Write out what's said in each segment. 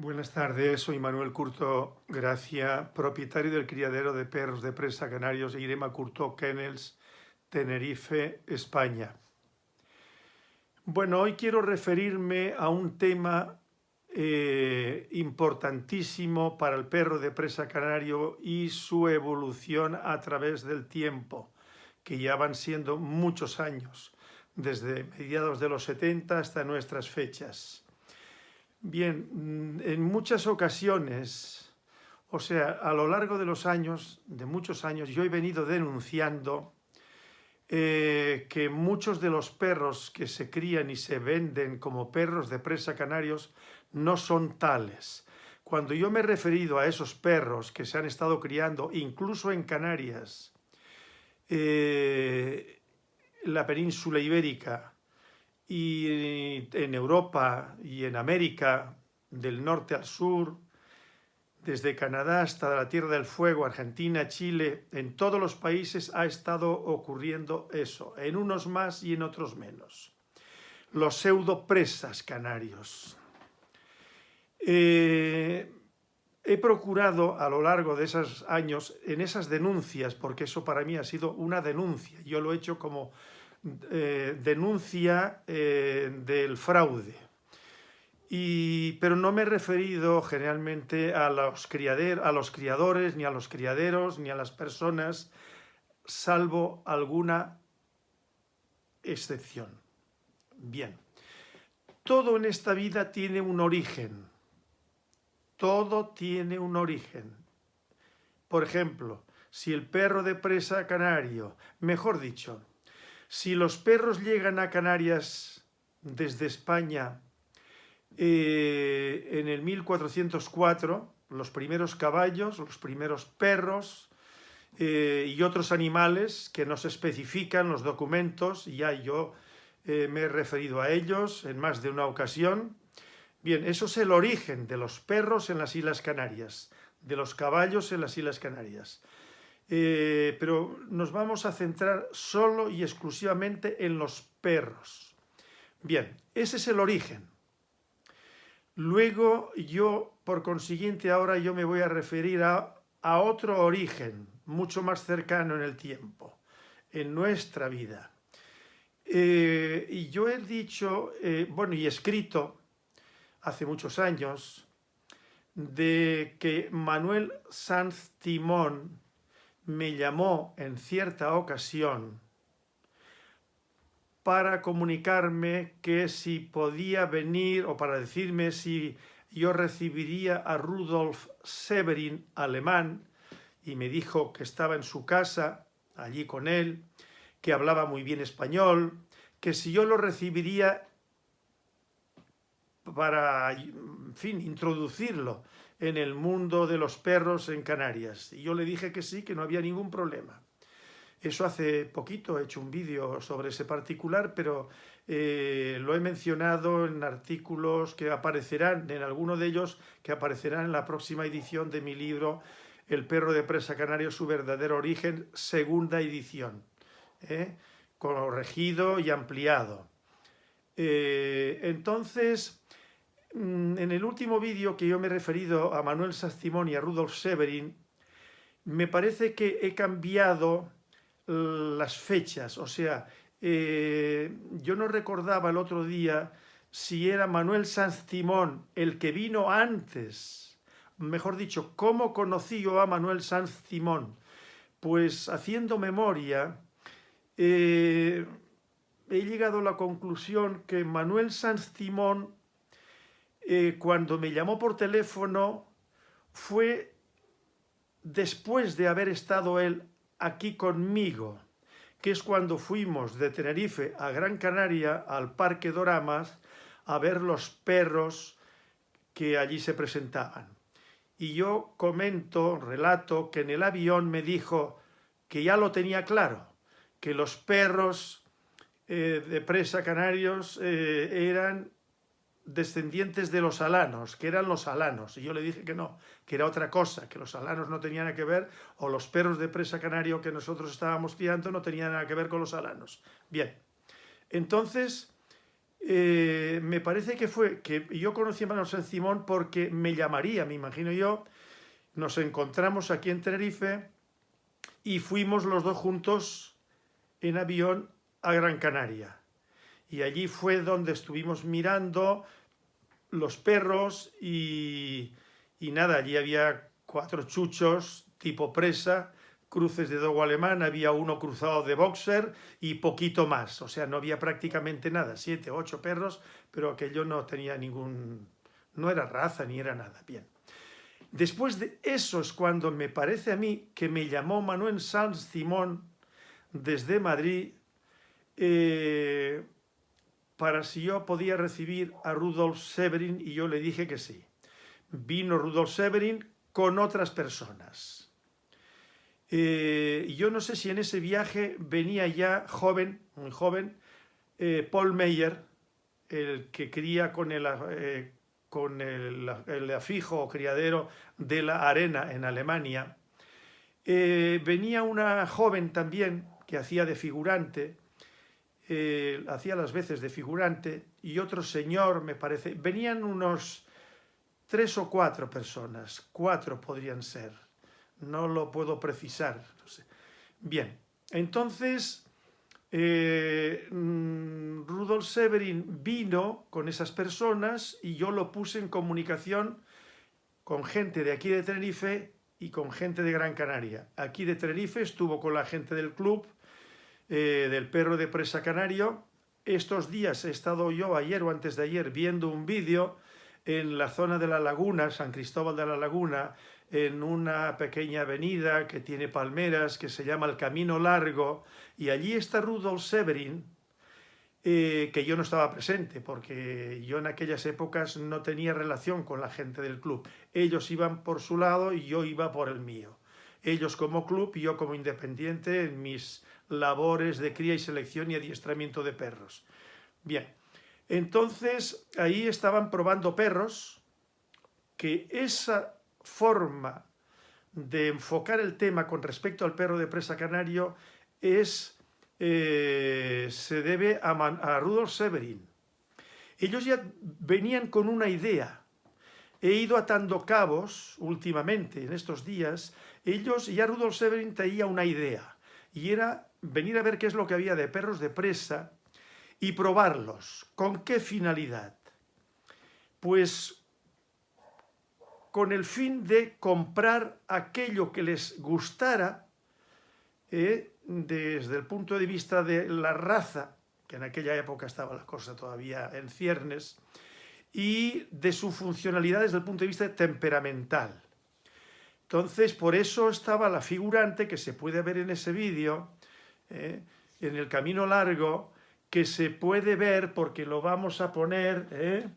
Buenas tardes, soy Manuel Curto Gracia, propietario del criadero de perros de presa canarios Irema Curto Kennels, Tenerife, España. Bueno, hoy quiero referirme a un tema eh, importantísimo para el perro de presa canario y su evolución a través del tiempo, que ya van siendo muchos años, desde mediados de los 70 hasta nuestras fechas. Bien, mm, en muchas ocasiones, o sea, a lo largo de los años, de muchos años, yo he venido denunciando eh, que muchos de los perros que se crían y se venden como perros de presa canarios no son tales. Cuando yo me he referido a esos perros que se han estado criando, incluso en Canarias, eh, la península ibérica, y en Europa y en América, del norte al sur, desde Canadá hasta la Tierra del Fuego, Argentina, Chile, en todos los países ha estado ocurriendo eso, en unos más y en otros menos. Los pseudopresas canarios. Eh, he procurado a lo largo de esos años, en esas denuncias, porque eso para mí ha sido una denuncia, yo lo he hecho como eh, denuncia eh, del fraude. Y, pero no me he referido generalmente a los, criader, a los criadores, ni a los criaderos, ni a las personas, salvo alguna excepción. Bien, todo en esta vida tiene un origen. Todo tiene un origen. Por ejemplo, si el perro de presa canario, mejor dicho, si los perros llegan a Canarias desde España eh, en el 1404, los primeros caballos, los primeros perros eh, y otros animales que nos especifican los documentos, ya yo eh, me he referido a ellos en más de una ocasión. Bien, eso es el origen de los perros en las Islas Canarias, de los caballos en las Islas Canarias. Eh, pero nos vamos a centrar solo y exclusivamente en los perros. Bien, ese es el origen. Luego yo, por consiguiente, ahora yo me voy a referir a, otro origen, mucho más cercano en el tiempo, en nuestra vida. Eh, y yo he dicho, eh, bueno, y escrito hace muchos años, de que Manuel Sanz Timón, me llamó en cierta ocasión para comunicarme que si podía venir o para decirme si yo recibiría a Rudolf Severin, alemán, y me dijo que estaba en su casa, allí con él, que hablaba muy bien español, que si yo lo recibiría para, fin, introducirlo en el mundo de los perros en Canarias. Y yo le dije que sí, que no había ningún problema. Eso hace poquito he hecho un vídeo sobre ese particular, pero eh, lo he mencionado en artículos que aparecerán, en alguno de ellos, que aparecerán en la próxima edición de mi libro El perro de presa canario, su verdadero origen, segunda edición, ¿eh? corregido y ampliado. Eh, entonces, en el último vídeo que yo me he referido a Manuel Sastimón y a Rudolf Severin, me parece que he cambiado las fechas, o sea, eh, yo no recordaba el otro día si era Manuel Sanz Timón el que vino antes, mejor dicho, ¿cómo conocí yo a Manuel Sanz Timón? Pues haciendo memoria, eh, he llegado a la conclusión que Manuel Sanz Timón eh, cuando me llamó por teléfono fue después de haber estado él aquí conmigo, que es cuando fuimos de Tenerife a Gran Canaria, al Parque Doramas, a ver los perros que allí se presentaban. Y yo comento, relato, que en el avión me dijo que ya lo tenía claro, que los perros eh, de presa canarios eh, eran descendientes de los alanos, que eran los alanos, y yo le dije que no, que era otra cosa, que los alanos no tenían nada que ver, o los perros de presa canario que nosotros estábamos criando no tenían nada que ver con los alanos. Bien, entonces, eh, me parece que fue que yo conocí a Manuel San Simón porque me llamaría, me imagino yo, nos encontramos aquí en Tenerife y fuimos los dos juntos en avión a Gran Canaria. Y allí fue donde estuvimos mirando los perros y, y nada, allí había cuatro chuchos tipo presa, cruces de dogo alemán, había uno cruzado de boxer y poquito más, o sea, no había prácticamente nada, siete, ocho perros, pero aquello no tenía ningún, no era raza ni era nada, bien. Después de eso es cuando me parece a mí que me llamó Manuel Sanz Simón desde Madrid eh, para si yo podía recibir a Rudolf Severin y yo le dije que sí. Vino Rudolf Severin con otras personas. Eh, yo no sé si en ese viaje venía ya joven, muy joven, eh, Paul Meyer, el que cría con el, eh, con el, el, afijo o criadero de la arena en Alemania. venía una joven también que hacía de figurante, hacía las veces de figurante, y otro señor, me parece, venían unos tres o cuatro personas, cuatro podrían ser, no lo puedo precisar. Bien, entonces eh, mm, Rudolf Severin vino con esas personas y yo lo puse en comunicación con gente de aquí de Tenerife y con gente de Gran Canaria. Aquí de Tenerife estuvo con la gente del club, eh, del perro de presa canario. Estos días he estado yo ayer o antes de ayer viendo un vídeo en la zona de la laguna, San Cristóbal de la Laguna, en una pequeña avenida que tiene palmeras, que se llama el Camino Largo, y allí está Rudolf Severin, eh, que yo no estaba presente, porque yo en aquellas épocas no tenía relación con la gente del club. Ellos iban por su lado y yo iba por el mío. Ellos como club y yo como independiente en mis labores de cría y selección y adiestramiento de perros. Bien, entonces, ahí estaban probando perros, que esa forma de enfocar el tema con respecto al perro de presa canario es, eh, se debe a, a Rudolf Severin. Ellos ya venían con una idea. He ido atando cabos últimamente, en estos días. Ellos, ya Rudolf Severin tenía una idea. Y era venir a ver qué es lo que había de perros de presa y probarlos. ¿Con qué finalidad? Pues con el fin de comprar aquello que les gustara eh, desde el punto de vista de la raza, que en aquella época estaba la cosa todavía en ciernes, y de su funcionalidad desde el punto de vista temperamental. Entonces, por eso estaba la figurante que se puede ver en ese vídeo, eh, en el camino largo, que se puede ver porque lo vamos a poner, ¿eh?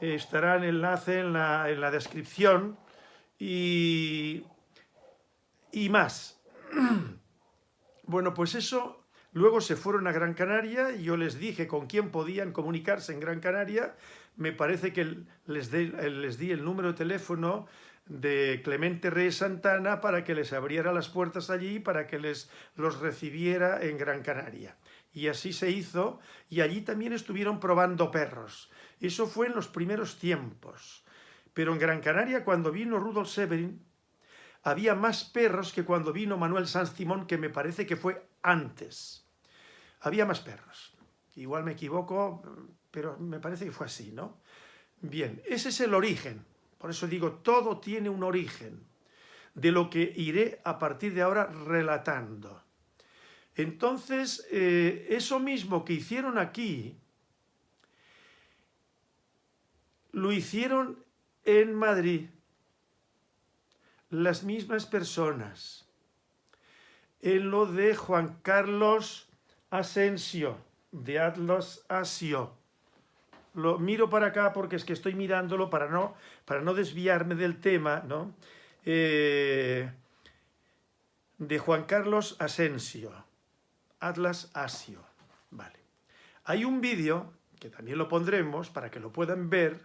estará el enlace en la, en la descripción y, y más. Bueno, pues eso, luego se fueron a Gran Canaria y yo les dije con quién podían comunicarse en Gran Canaria, me parece que les, di el número de teléfono de Clemente Reyes Santana para que les abriera las puertas allí, para que les los recibiera en Gran Canaria. Y así se hizo, y allí también estuvieron probando perros. Eso fue en los primeros tiempos. Pero en Gran Canaria, cuando vino Rudolf Severin, había más perros que cuando vino Manuel Sanz Simón, que me parece que fue antes. Había más perros. Igual me equivoco, pero me parece que fue así, ¿no? Bien, ese es el origen. Por eso digo, todo tiene un origen, de lo que iré a partir de ahora relatando. Entonces, eh, eso mismo que hicieron aquí, lo hicieron en Madrid las mismas personas. En lo de Juan Carlos Asensio, de Atlas Asio. Lo miro para acá porque es que estoy mirándolo para no, para no desviarme del tema, ¿no? Eh, de Juan Carlos Asensio. Atlas Asio. Vale. Hay un vídeo, que también lo pondremos para que lo puedan ver,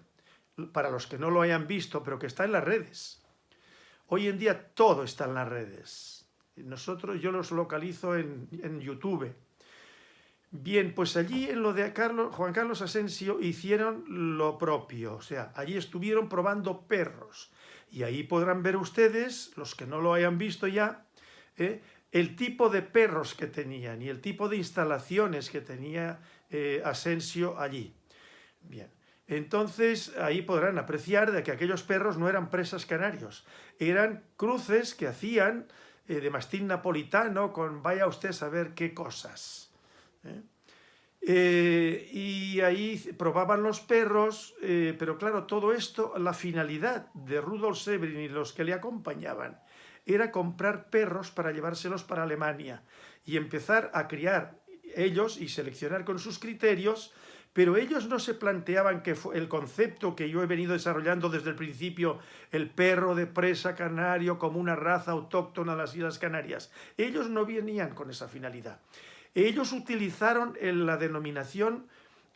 para los que no lo hayan visto, pero que está en las redes. Hoy en día todo está en las redes. Nosotros, yo los localizo en, en YouTube. Bien, pues allí en lo de Carlos, Juan Carlos Asensio hicieron lo propio, o sea, allí estuvieron probando perros. Y ahí podrán ver ustedes, los que no lo hayan visto ya, ¿eh? el tipo de perros que tenían y el tipo de instalaciones que tenía eh, Asensio allí. Bien, entonces ahí podrán apreciar de que aquellos perros no eran presas canarios, eran cruces que hacían eh, de mastín napolitano con vaya usted a saber qué cosas. Eh, y ahí probaban los perros, eh, pero claro, todo esto, la finalidad de Rudolf Severin y los que le acompañaban era comprar perros para llevárselos para Alemania y empezar a criar ellos y seleccionar con sus criterios, pero ellos no se planteaban que el concepto que yo he venido desarrollando desde el principio, el perro de presa canario como una raza autóctona de las Islas Canarias. Ellos no venían con esa finalidad. Ellos utilizaron la denominación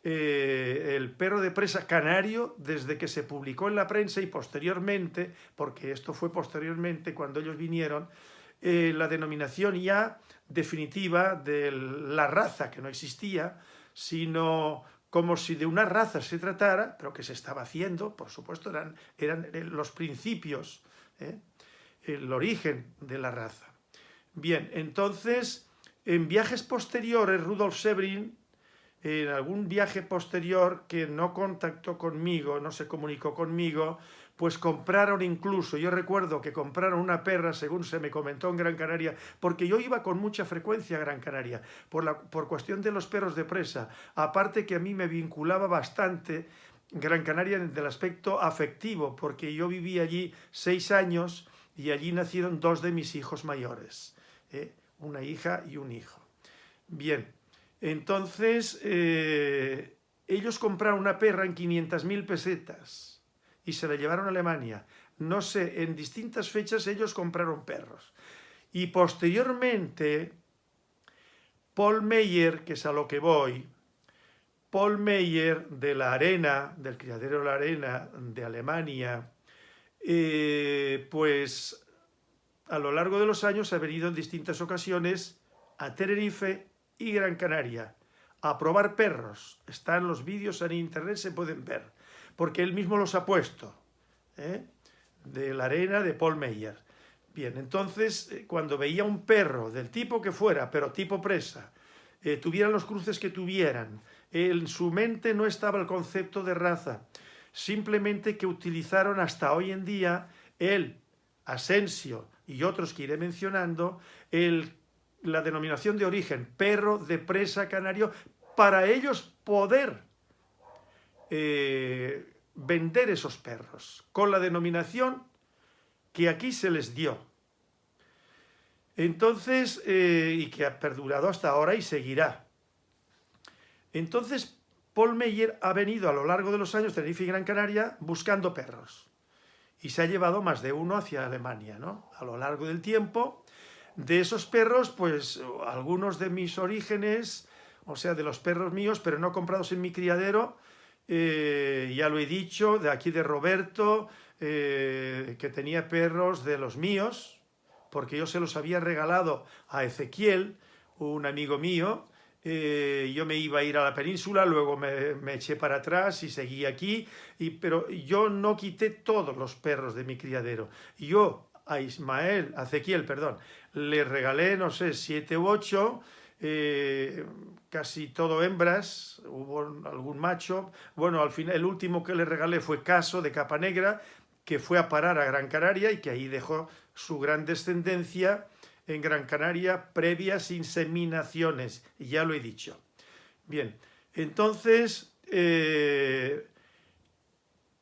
eh, el perro de presa canario desde que se publicó en la prensa y posteriormente, porque esto fue posteriormente cuando ellos vinieron, eh, la denominación ya definitiva de la raza, que no existía, sino como si de una raza se tratara, pero que se estaba haciendo, por supuesto, eran, eran eh, los principios, el origen de la raza. Bien, entonces en viajes posteriores, Rudolf Severin, en algún viaje posterior que no contactó conmigo, no se comunicó conmigo, pues compraron incluso, yo recuerdo que compraron una perra, según se me comentó en Gran Canaria, porque yo iba con mucha frecuencia a Gran Canaria, por, la, por cuestión de los perros de presa, aparte que a mí me vinculaba bastante Gran Canaria del aspecto afectivo, porque yo viví allí seis años y allí nacieron dos de mis hijos mayores. ¿eh? Una hija y un hijo. Bien, entonces eh, ellos compraron una perra en 500.000 pesetas y se la llevaron a Alemania. No sé, en distintas fechas ellos compraron perros. Y posteriormente, Paul Meyer, que es a lo que voy, Paul Meyer de la Arena, del criadero de la Arena de Alemania, eh, pues a lo largo de los años ha venido en distintas ocasiones a Tenerife y Gran Canaria a probar perros. Están los vídeos en internet, se pueden ver, porque él mismo los ha puesto, ¿eh? de la arena de Paul Meyer. Bien, entonces, eh, cuando veía un perro, del tipo que fuera, pero tipo presa, eh, tuvieran los cruces que tuvieran, en su mente no estaba el concepto de raza, simplemente que utilizaron hasta hoy en día el Asensio y otros que iré mencionando, el, la denominación de origen, perro de presa canario, para ellos poder eh, vender esos perros, con la denominación que aquí se les dio. Entonces, eh, y que ha perdurado hasta ahora y seguirá. Entonces, Paul Meyer ha venido a lo largo de los años, Tenerife y Gran Canaria, buscando perros y se ha llevado más de uno hacia Alemania, ¿no? A lo largo del tiempo, de esos perros, pues algunos de mis orígenes, o sea, de los perros míos, pero no comprados en mi criadero, eh, ya lo he dicho, de aquí de Roberto, eh, que tenía perros de los míos, porque yo se los había regalado a Ezequiel, un amigo mío, eh, yo me iba a ir a la península, luego me, eché para atrás y seguí aquí, y, pero yo no quité todos los perros de mi criadero. Yo a Ismael, a Ezequiel, perdón, le regalé, no sé, siete u ocho, eh, casi todo hembras, hubo algún macho. Bueno, al final el último que le regalé fue Caso de Capa Negra, que fue a parar a Gran Canaria y que ahí dejó su gran descendencia en Gran Canaria previas inseminaciones, ya lo he dicho. Bien, entonces eh,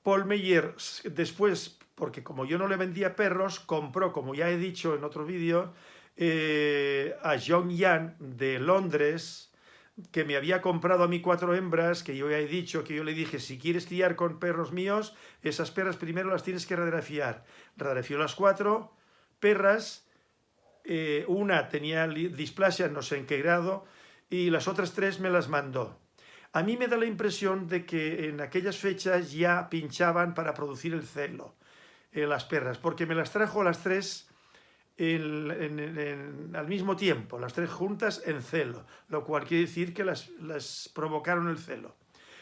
Paul Meyer después, porque como yo no le vendía perros, compró, como ya he dicho en otro vídeo, eh, a John Yan de Londres, que me había comprado a mí cuatro hembras, que yo ya he dicho, que yo le dije, si quieres criar con perros míos, esas perras primero las tienes que radiografiar. Radiografió las cuatro perras eh, una tenía displasia, no sé en qué grado, y las otras tres me las mandó. A mí me da la impresión de que en aquellas fechas ya pinchaban para producir el celo, eh, las perras, porque me las trajo las tres al mismo tiempo, las tres juntas en celo, lo cual quiere decir que las, provocaron el celo.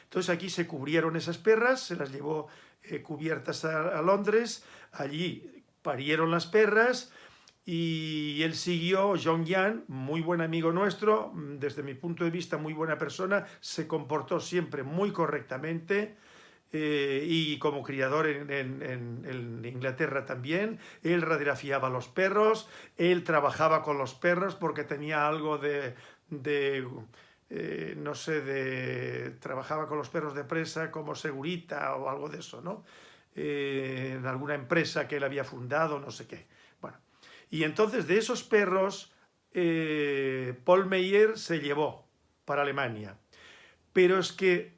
Entonces aquí se cubrieron esas perras, se las llevó eh, cubiertas a, Londres, allí parieron las perras y él siguió, John Yan, muy buen amigo nuestro, desde mi punto de vista muy buena persona, se comportó siempre muy correctamente, eh, y como criador en, Inglaterra también, él radiografiaba los perros, él trabajaba con los perros porque tenía algo de, eh, no sé, de, trabajaba con los perros de presa como segurita o algo de eso, ¿no? Eh, en alguna empresa que él había fundado, no sé qué. Y entonces de esos perros, Paul Meyer se llevó para Alemania. Pero es que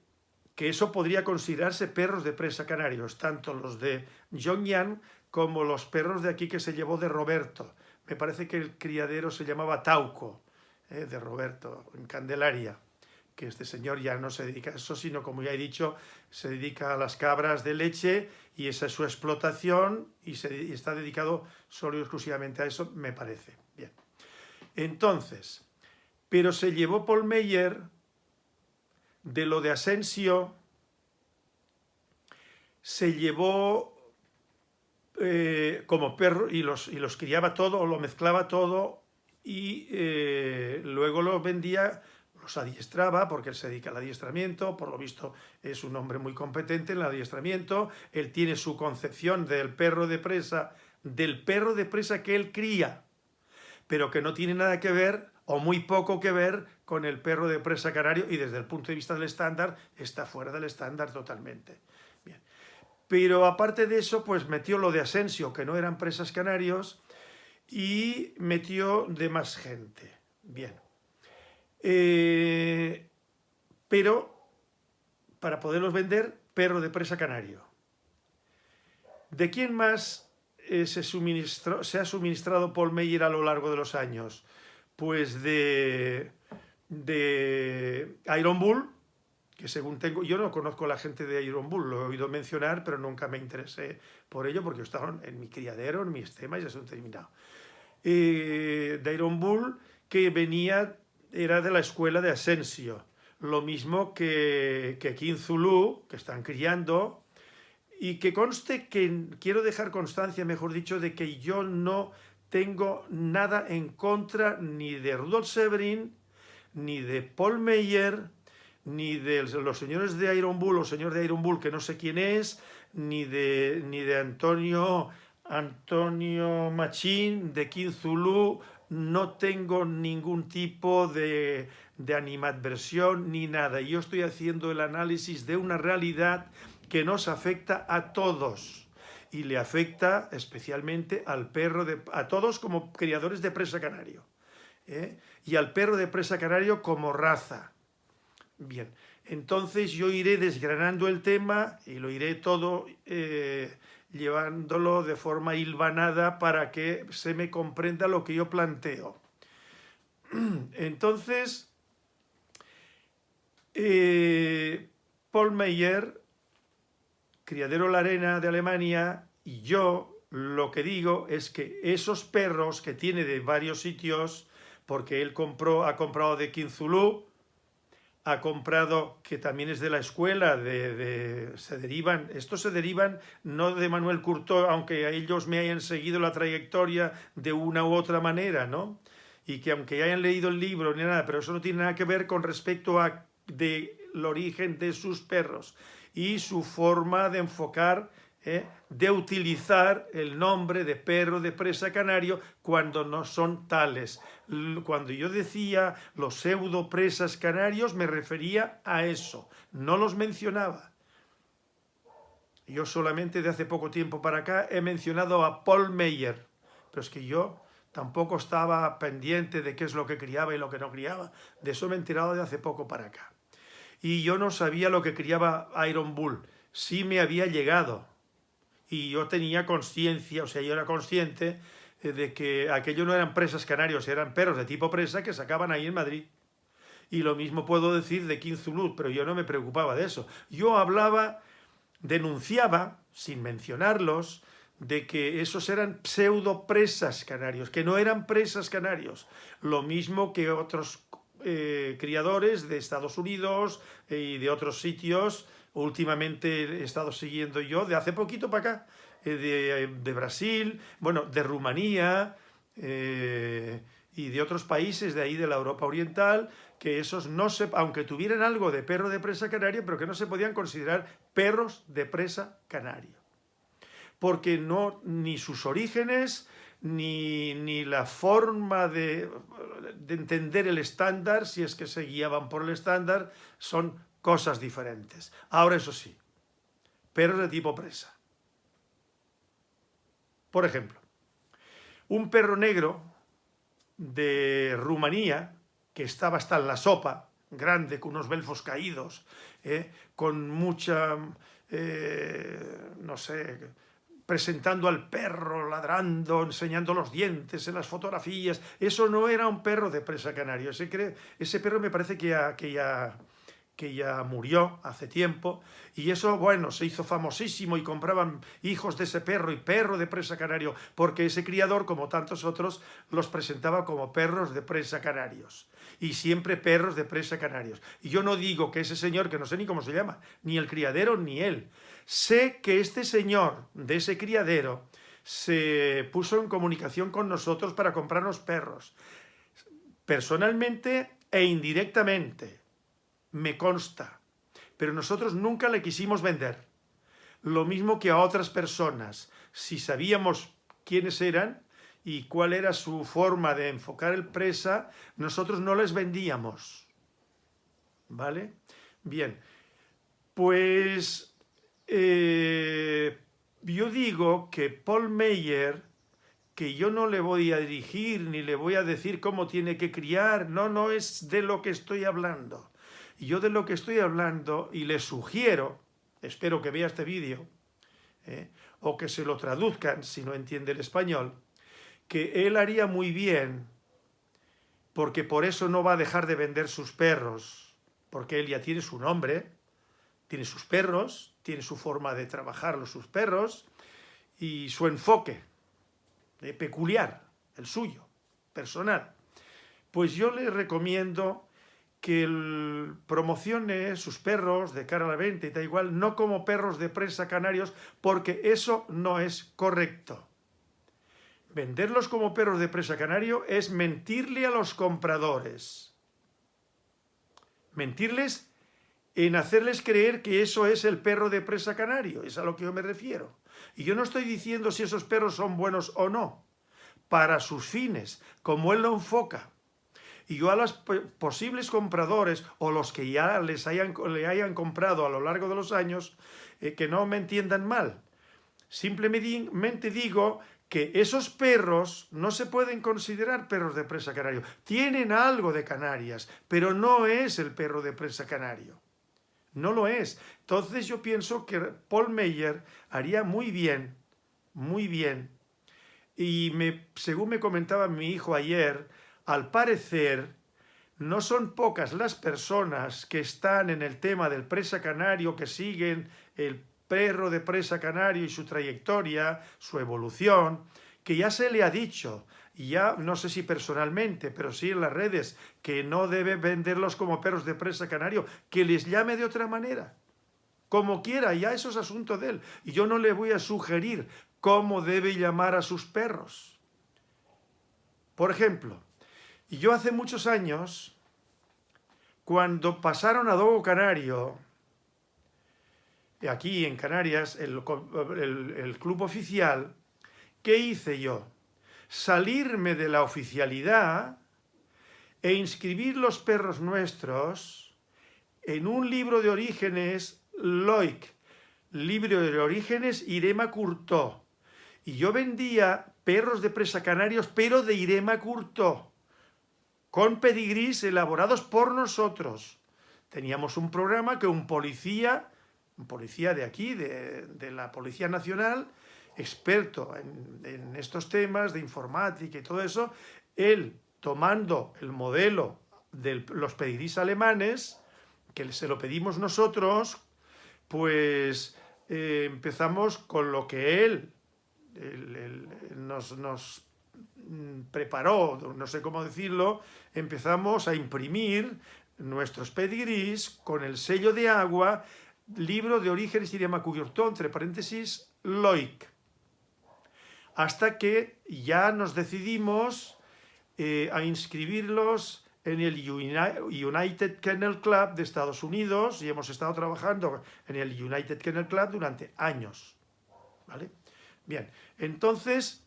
que eso podría considerarse perros de presa canarios, tanto los de Yan como los perros de aquí que se llevó de Roberto. Me parece que el criadero se llamaba Tauco, eh, de Roberto, en Candelaria, que este señor ya no se dedica a eso, sino como ya he dicho, se dedica a las cabras de leche y esa es su explotación y, se, está dedicado solo y exclusivamente a eso, me parece. Bien. Entonces, pero se llevó Paul Meyer de lo de Asensio se llevó eh, como perro y los, y los criaba todo, lo mezclaba todo y eh, luego los vendía, los adiestraba, porque él se dedica al adiestramiento, por lo visto es un hombre muy competente en el adiestramiento, él tiene su concepción del perro de presa, del perro de presa que él cría, pero que no tiene nada que ver o muy poco que ver con el perro de presa canario y desde el punto de vista del estándar está fuera del estándar totalmente. Bien. Pero aparte de eso, pues metió lo de Asensio, que no eran presas canarios, y metió de más gente. Bien. Eh, pero para poderlos vender, perro de presa canario. ¿De quién más eh, se, ha suministrado Paul Meyer a lo largo de los años? pues de, Iron Bull, que según tengo, yo no conozco a la gente de Iron Bull, lo he oído mencionar, pero nunca me interesé por ello porque estaban en mi criadero, en mi estema y ya se han terminado. Eh, de Iron Bull, que venía, era de la escuela de Asensio, lo mismo que, que King Zulu, que están criando, y que conste que quiero dejar constancia, mejor dicho, de que yo no tengo nada en contra ni de Rudolf Severin, ni de Paul Meyer, ni de los señores de Iron Bull o señor de Iron Bull que no sé quién es, ni de, ni de Antonio, Antonio Machín, de King Zulu, no tengo ningún tipo de, de animadversión ni nada. Yo estoy haciendo el análisis de una realidad que nos afecta a todos y le afecta especialmente al perro, de, a todos como criadores de presa canario, ¿eh? y al perro de presa canario como raza. Bien, entonces yo iré desgranando el tema y lo iré todo eh, llevándolo de forma hilvanada para que se me comprenda lo que yo planteo. Entonces, eh, Paul Meyer Criadero La Arena de Alemania y yo lo que digo es que esos perros que tiene de varios sitios, porque él compró, ha comprado de Kinzulú, ha comprado, que también es de la escuela, de, se derivan, estos se derivan no de Manuel Curto, aunque a ellos me hayan seguido la trayectoria de una u otra manera, ¿no? Y que aunque hayan leído el libro ni nada, pero eso no tiene nada que ver con respecto a de, el origen de sus perros y su forma de enfocar, ¿eh? De utilizar el nombre de perro de presa canario cuando no son tales. Cuando yo decía los pseudo presas canarios me refería a eso, no los mencionaba. Yo solamente de hace poco tiempo para acá he mencionado a Paul Meyer, pero es que yo tampoco estaba pendiente de qué es lo que criaba y lo que no criaba. De eso me he enterado de hace poco para acá y yo no sabía lo que criaba Iron Bull. Sí me había llegado y yo tenía conciencia, o sea, yo era consciente eh, de que aquello no eran presas canarios, eran perros de tipo presa que sacaban ahí en Madrid. Y lo mismo puedo decir de Zulud, pero yo no me preocupaba de eso. Yo hablaba, denunciaba, sin mencionarlos, de que esos eran pseudo presas canarios, que no eran presas canarios, lo mismo que otros eh, criadores de Estados Unidos y de otros sitios, últimamente he estado siguiendo yo, de hace poquito para acá, eh, de, Brasil, bueno, de Rumanía eh, y de otros países de ahí de la Europa Oriental, que esos no se, aunque tuvieran algo de perro de presa canario, pero que no se podían considerar perros de presa canario. Porque no, ni sus orígenes, ni, la forma de, de, entender el estándar, si es que se guiaban por el estándar, son cosas diferentes. Ahora, eso sí, perros de tipo presa. Por ejemplo, un perro negro de Rumanía, que estaba hasta en la sopa, grande, con unos belfos caídos, eh, con mucha, eh, no sé, presentando al perro, ladrando, enseñando los dientes en las fotografías. Eso no era un perro de presa canario. Ese, ese perro me parece que que ya que ya murió hace tiempo, y eso, bueno, se hizo famosísimo y compraban hijos de ese perro y perro de presa canario, porque ese criador, como tantos otros, los presentaba como perros de presa canarios, y siempre perros de presa canarios. Y yo no digo que ese señor, que no sé ni cómo se llama, ni el criadero ni él, sé que este señor de ese criadero se puso en comunicación con nosotros para comprarnos perros, personalmente e indirectamente, me consta, pero nosotros nunca le quisimos vender. Lo mismo que a otras personas. Si sabíamos quiénes eran y cuál era su forma de enfocar el presa, nosotros no les vendíamos. ¿Vale? Bien, pues eh, yo digo que Paul Meyer, que yo no le voy a dirigir ni le voy a decir cómo tiene que criar, no, no es de lo que estoy hablando. Y yo de lo que estoy hablando, y le sugiero, espero que vea este vídeo, eh, o que se lo traduzcan si no entiende el español, que él haría muy bien, porque por eso no va a dejar de vender sus perros, porque él ya tiene su nombre, tiene sus perros, tiene su forma de trabajar sus perros, y su enfoque eh, peculiar, el suyo, personal. Pues yo le recomiendo que promocione sus perros de cara a la venta y da igual, no como perros de presa canarios, porque eso no es correcto. Venderlos como perros de presa canario es mentirle a los compradores. Mentirles en hacerles creer que eso es el perro de presa canario, es a lo que yo me refiero. Y yo no estoy diciendo si esos perros son buenos o no, para sus fines, como él lo enfoca y yo a los posibles compradores o los que ya les hayan, le hayan comprado a lo largo de los años, eh, que no me entiendan mal. Simplemente digo que esos perros no se pueden considerar perros de presa canario. Tienen algo de Canarias, pero no es el perro de presa canario. No lo es. Entonces yo pienso que Paul Meyer haría muy bien, muy bien. Y según me comentaba mi hijo ayer, al parecer, no son pocas las personas que están en el tema del presa canario, que siguen el perro de presa canario y su trayectoria, su evolución, que ya se le ha dicho, ya no sé si personalmente, pero sí en las redes, que no debe venderlos como perros de presa canario, que les llame de otra manera, como quiera, ya eso es asunto de él. Y yo no le voy a sugerir cómo debe llamar a sus perros. Por ejemplo, y yo hace muchos años, cuando pasaron a Dogo Canario, aquí en Canarias, el, club oficial, ¿qué hice yo? Salirme de la oficialidad e inscribir los perros nuestros en un libro de orígenes Loic, libro de orígenes Irema Curtó. Y yo vendía perros de presa canarios, pero de Irema Curtó con pedigrís elaborados por nosotros. Teníamos un programa que un policía, un policía de aquí, de, la Policía Nacional, experto en, estos temas de informática y todo eso, él tomando el modelo de los pedigrís alemanes, que se lo pedimos nosotros, pues eh, empezamos con lo que él nos, nos mm, preparó, no sé cómo decirlo, empezamos a imprimir nuestros pedigrís con el sello de agua, libro de orígenes idioma cubierto, entre paréntesis, Loic. Hasta que ya nos decidimos eh, a inscribirlos en el United Kennel Club de Estados Unidos y hemos estado trabajando en el United Kennel Club durante años. ¿Vale? Bien, entonces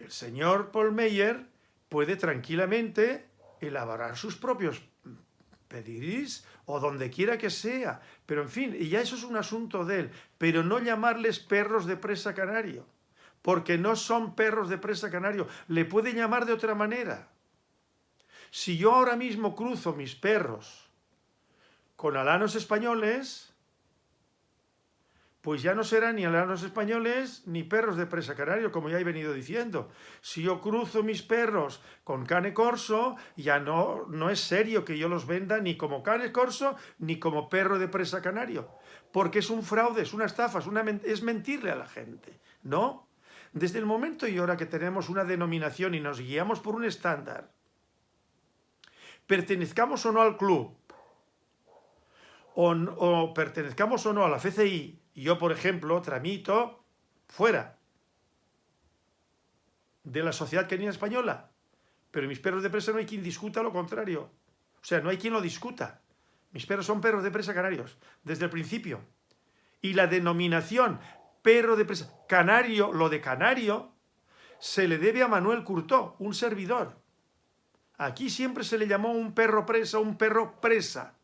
el señor Paul Meyer puede tranquilamente elaborar sus propios pedirís o donde quiera que sea, pero en fin, y ya eso es un asunto de él, pero no llamarles perros de presa canario, porque no son perros de presa canario, le puede llamar de otra manera. Si yo ahora mismo cruzo mis perros con alanos españoles, pues ya no serán ni alanos españoles ni perros de presa canario, como ya he venido diciendo. Si yo cruzo mis perros con cane corso, ya no, no es serio que yo los venda ni como cane corso ni como perro de presa canario, porque es un fraude, es una estafa, es, mentirle a la gente, ¿no? Desde el momento y hora que tenemos una denominación y nos guiamos por un estándar, pertenezcamos o no al club, o pertenezcamos o no a la FCI, yo, por ejemplo, tramito fuera de la sociedad canina española, pero mis perros de presa no hay quien discuta lo contrario. O sea, no hay quien lo discuta. Mis perros son perros de presa canarios, desde el principio. Y la denominación perro de presa canario, lo de canario, se le debe a Manuel Curtó, un servidor. Aquí siempre se le llamó un perro presa, un perro presa.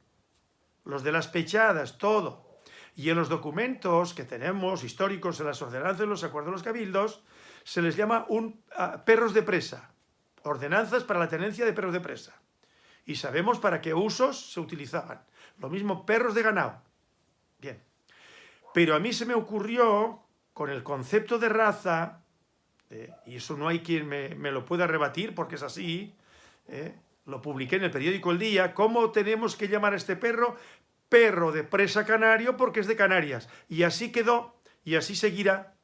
Los de las pechadas, todo. Y en los documentos que tenemos, históricos, en las ordenanzas, los acuerdos de los cabildos, se les llama un, perros de presa, ordenanzas para la tenencia de perros de presa. Y sabemos para qué usos se utilizaban. Lo mismo perros de ganado. Bien. Pero a mí se me ocurrió, con el concepto de raza, eh, y eso no hay quien me, lo pueda rebatir porque es así, eh, lo publiqué en el periódico El Día, ¿cómo tenemos que llamar a este perro? Perro de presa canario porque es de Canarias. Y así quedó y así seguirá.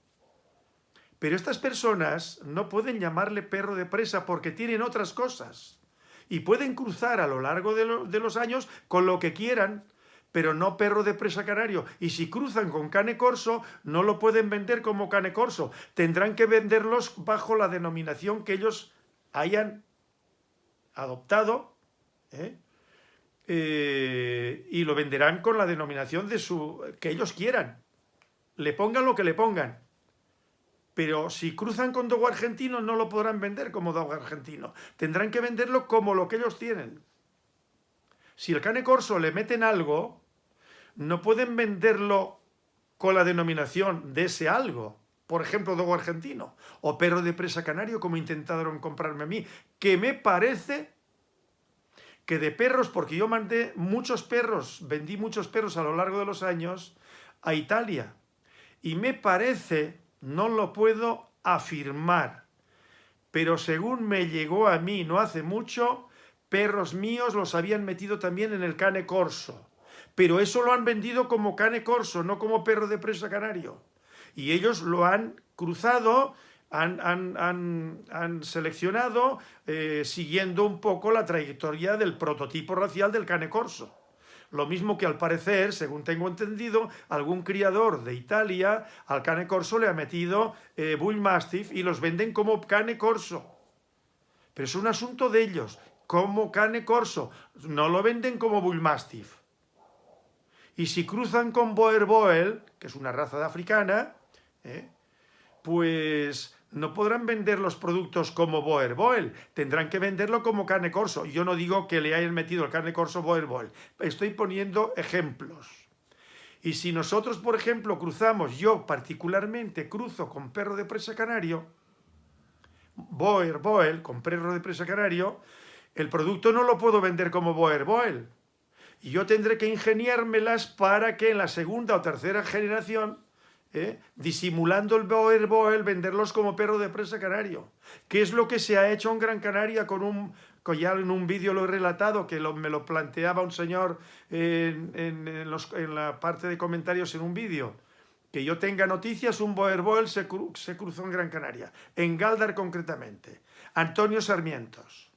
Pero estas personas no pueden llamarle perro de presa porque tienen otras cosas. Y pueden cruzar a lo largo de, los años con lo que quieran, pero no perro de presa canario. Y si cruzan con cane corso, no lo pueden vender como cane corso. Tendrán que venderlos bajo la denominación que ellos hayan adoptado, ¿eh? Eh, y lo venderán con la denominación de su que ellos quieran. Le pongan lo que le pongan. Pero si cruzan con dogo argentino no lo podrán vender como dogo argentino. Tendrán que venderlo como lo que ellos tienen. Si el cane corso le meten algo, no pueden venderlo con la denominación de ese algo. Por ejemplo, dogo argentino. O perro de presa canario, como intentaron comprarme a mí. Que me parece que de perros, porque yo mandé muchos perros, vendí muchos perros a lo largo de los años a Italia. Y me parece, no lo puedo afirmar, pero según me llegó a mí no hace mucho, perros míos los habían metido también en el cane corso. Pero eso lo han vendido como cane corso, no como perro de presa canario. Y ellos lo han cruzado han, seleccionado eh, siguiendo un poco la trayectoria del prototipo racial del cane corso. Lo mismo que al parecer, según tengo entendido, algún criador de Italia al cane corso le ha metido eh, Bull Mastiff y los venden como cane corso. Pero es un asunto de ellos, como cane corso. No lo venden como Bull Mastiff. Y si cruzan con Boer Boel, que es una raza de africana, eh, pues no podrán vender los productos como Boer Boel, tendrán que venderlo como carne corso. Yo no digo que le hayan metido el carne corso Boer Boel, estoy poniendo ejemplos. Y si nosotros, por ejemplo, cruzamos, yo particularmente cruzo con perro de presa canario, Boer Boel, con perro de presa canario, el producto no lo puedo vender como Boer Boel. Y yo tendré que ingeniármelas para que en la segunda o tercera generación ¿eh? disimulando el boer boel, venderlos como perro de presa canario. ¿Qué es lo que se ha hecho en Gran Canaria con un, ya en un vídeo lo he relatado, que me lo planteaba un señor en, la parte de comentarios en un vídeo? que yo tenga noticias, un Boerboel se, se cruzó en Gran Canaria, en Galdar concretamente. Antonio Sarmientos,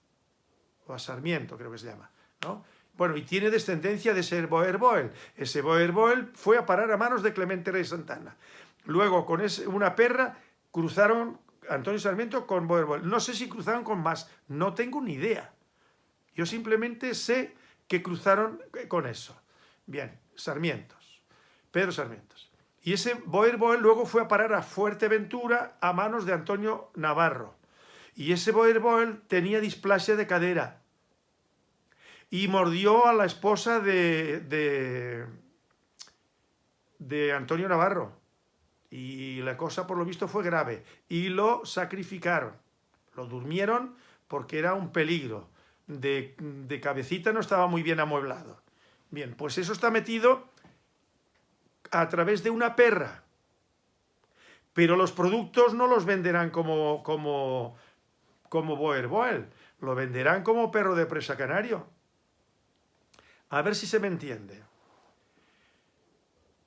o a Sarmiento creo que se llama, ¿no? Bueno, y tiene descendencia de ser Boerboel. Ese Boerboel fue a parar a manos de Clemente Rey Santana. Luego, con una perra, cruzaron Antonio Sarmiento con Boerboel. No sé si cruzaron con más, no tengo ni idea. Yo simplemente sé que cruzaron con eso. Bien, Sarmientos, Pedro Sarmientos. Y ese Boerboel luego fue a parar a Fuerteventura a manos de Antonio Navarro. Y ese Boerboel tenía displasia de cadera y mordió a la esposa de, de, Antonio Navarro. Y la cosa, por lo visto, fue grave. Y lo sacrificaron. Lo durmieron porque era un peligro. De, de, cabecita no estaba muy bien amueblado. Bien, pues eso está metido a través de una perra. Pero los productos no los venderán como, como, como Boer Boel. Lo venderán como perro de presa canario. A ver si se me entiende.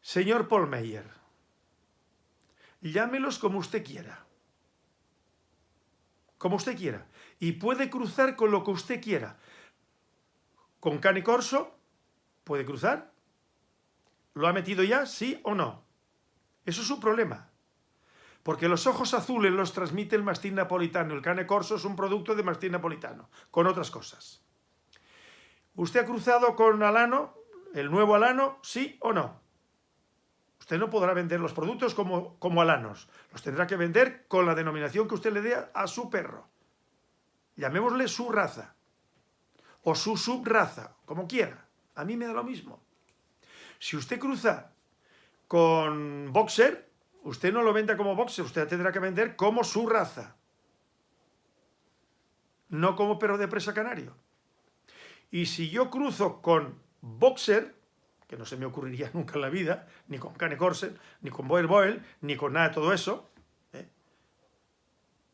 Señor Paul Meyer, llámelos como usted quiera. Como usted quiera. Y puede cruzar con lo que usted quiera. Con cane corso, puede cruzar. ¿Lo ha metido ya? ¿Sí o no? Eso es su problema. Porque los ojos azules los transmite el mastín napolitano. El cane corso es un producto de mastín napolitano, con otras cosas. ¿Usted ha cruzado con Alano, el nuevo Alano, sí o no? Usted no podrá vender los productos como, como Alanos. Los tendrá que vender con la denominación que usted le dé a su perro. Llamémosle su raza. O su subraza, como quiera. A mí me da lo mismo. Si usted cruza con boxer, usted no lo venda como boxer, usted tendrá que vender como su raza. No como perro de presa canario. Y si yo cruzo con Boxer, que no se me ocurriría nunca en la vida, ni con Cane Corset, ni con Boer Boel, ni con nada de todo eso, ¿eh?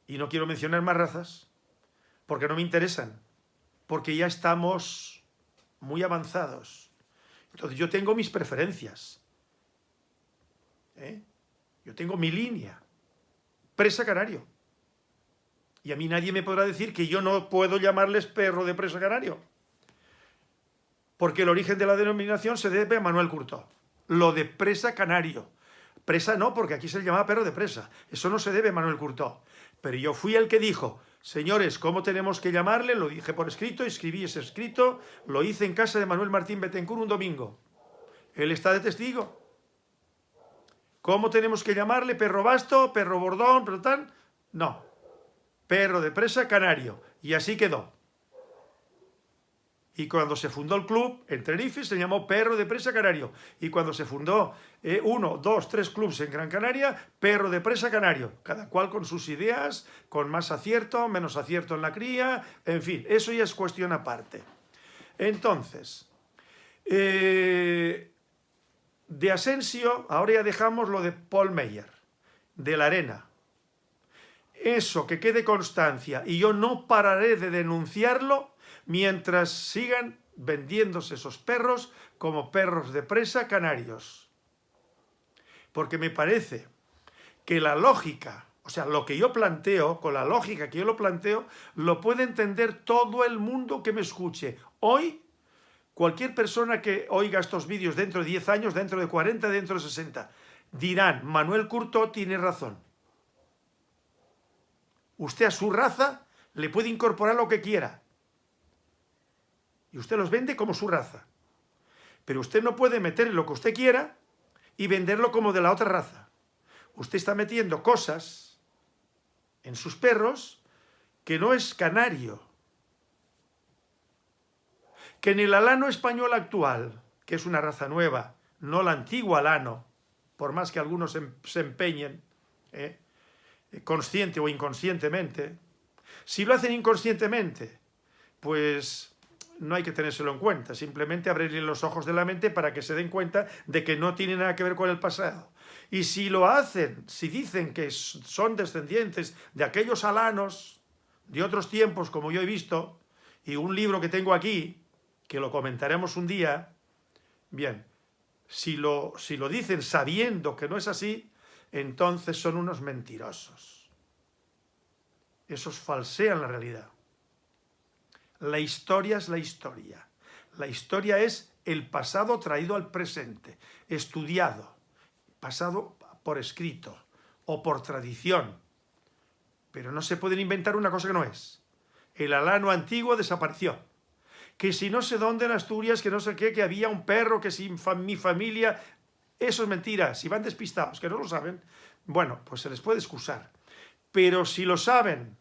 y no quiero mencionar más razas, porque no me interesan, porque ya estamos muy avanzados. Entonces yo tengo mis preferencias. ¿eh? Yo tengo mi línea. Presa canario. Y a mí nadie me podrá decir que yo no puedo llamarles perro de presa canario porque el origen de la denominación se debe a Manuel Curto. Lo de presa canario. Presa no, porque aquí se le llamaba perro de presa. Eso no se debe a Manuel Curto. Pero yo fui el que dijo, señores, ¿cómo tenemos que llamarle? Lo dije por escrito, escribí ese escrito, lo hice en casa de Manuel Martín Betancourt un domingo. Él está de testigo. ¿Cómo tenemos que llamarle? ¿Perro basto? ¿Perro bordón? ¿Perro tal? No. Perro de presa canario. Y así quedó. Y cuando se fundó el club en Tenerife se llamó Perro de Presa Canario. Y cuando se fundó eh, uno, dos, tres clubes en Gran Canaria, Perro de Presa Canario. Cada cual con sus ideas, con más acierto, menos acierto en la cría, en fin, eso ya es cuestión aparte. Entonces, eh, de Asensio, ahora ya dejamos lo de Paul Meyer, de la arena. Eso, que quede constancia, y yo no pararé de denunciarlo mientras sigan vendiéndose esos perros como perros de presa canarios. Porque me parece que la lógica, o sea, lo que yo planteo, con la lógica que yo lo planteo, lo puede entender todo el mundo que me escuche. Hoy, cualquier persona que oiga estos vídeos dentro de 10 años, dentro de 40, dentro de 60, dirán, Manuel Curto tiene razón. Usted a su raza le puede incorporar lo que quiera, y usted los vende como su raza. Pero usted no puede meter lo que usted quiera y venderlo como de la otra raza. Usted está metiendo cosas en sus perros que no es canario. Que en el alano español actual, que es una raza nueva, no la antigua alano, por más que algunos se empeñen, ¿eh? consciente o inconscientemente, si lo hacen inconscientemente, pues no hay que tenérselo en cuenta, simplemente abrirle los ojos de la mente para que se den cuenta de que no tiene nada que ver con el pasado. Y si lo hacen, si dicen que son descendientes de aquellos alanos de otros tiempos, como yo he visto, y un libro que tengo aquí, que lo comentaremos un día, bien, si lo, si lo dicen sabiendo que no es así, entonces son unos mentirosos. Esos falsean la realidad. La historia es la historia. La historia es el pasado traído al presente, estudiado, pasado por escrito o por tradición. Pero no se pueden inventar una cosa que no es. El alano antiguo desapareció. Que si no sé dónde en Asturias, que no sé qué, que había un perro, que si mi familia... Eso es mentira. Si van despistados, que no lo saben, bueno, pues se les puede excusar. Pero si lo saben,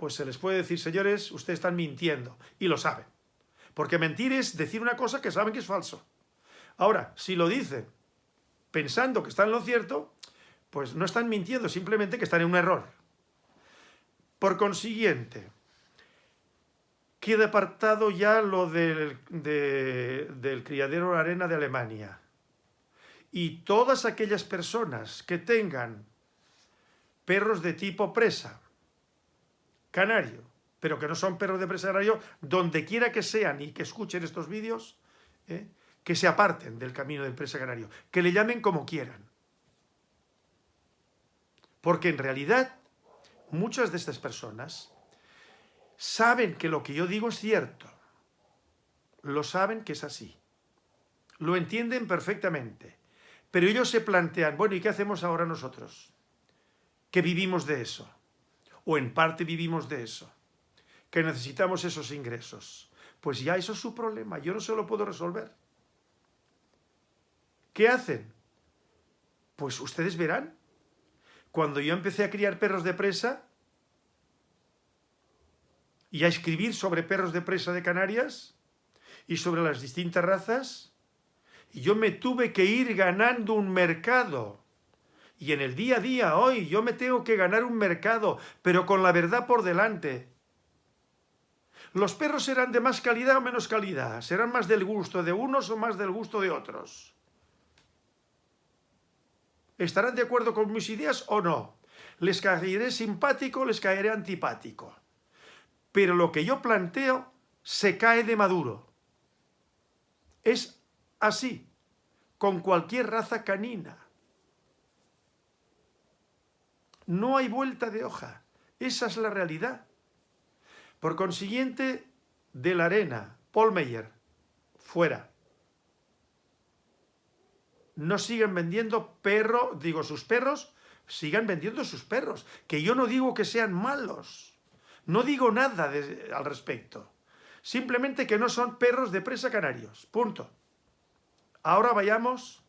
pues se les puede decir, señores, ustedes están mintiendo. Y lo saben. Porque mentir es decir una cosa que saben que es falso. Ahora, si lo dicen pensando que están en lo cierto, pues no están mintiendo, simplemente que están en un error. Por consiguiente, queda apartado ya lo del, del criadero arena de Alemania. Y todas aquellas personas que tengan perros de tipo presa, canario, pero que no son perros de presa canario, donde quiera que sean y que escuchen estos vídeos, ¿eh? que se aparten del camino del presa canario, que le llamen como quieran. Porque en realidad muchas de estas personas saben que lo que yo digo es cierto. Lo saben que es así. Lo entienden perfectamente. Pero ellos se plantean, bueno, ¿y qué hacemos ahora nosotros? Que vivimos de eso. O en parte vivimos de eso. Que necesitamos esos ingresos. Pues ya eso es su problema. Yo no se lo puedo resolver. ¿Qué hacen? Pues ustedes verán. Cuando yo empecé a criar perros de presa y a escribir sobre perros de presa de Canarias y sobre las distintas razas, yo me tuve que ir ganando un mercado. Y en el día a día, hoy, yo me tengo que ganar un mercado, pero con la verdad por delante. Los perros serán de más calidad o menos calidad, serán más del gusto de unos o más del gusto de otros. ¿Estarán de acuerdo con mis ideas o no? ¿Les caeré simpático o les caeré antipático? Pero lo que yo planteo se cae de maduro. Es así, con cualquier raza canina. No hay vuelta de hoja. Esa es la realidad. Por consiguiente, de la arena, Paul Meyer, fuera no sigan vendiendo perro, digo, sus perros, sigan vendiendo sus perros. Que yo no digo que sean malos. No digo nada al respecto. Simplemente que no son perros de presa canarios. Punto. Ahora vayamos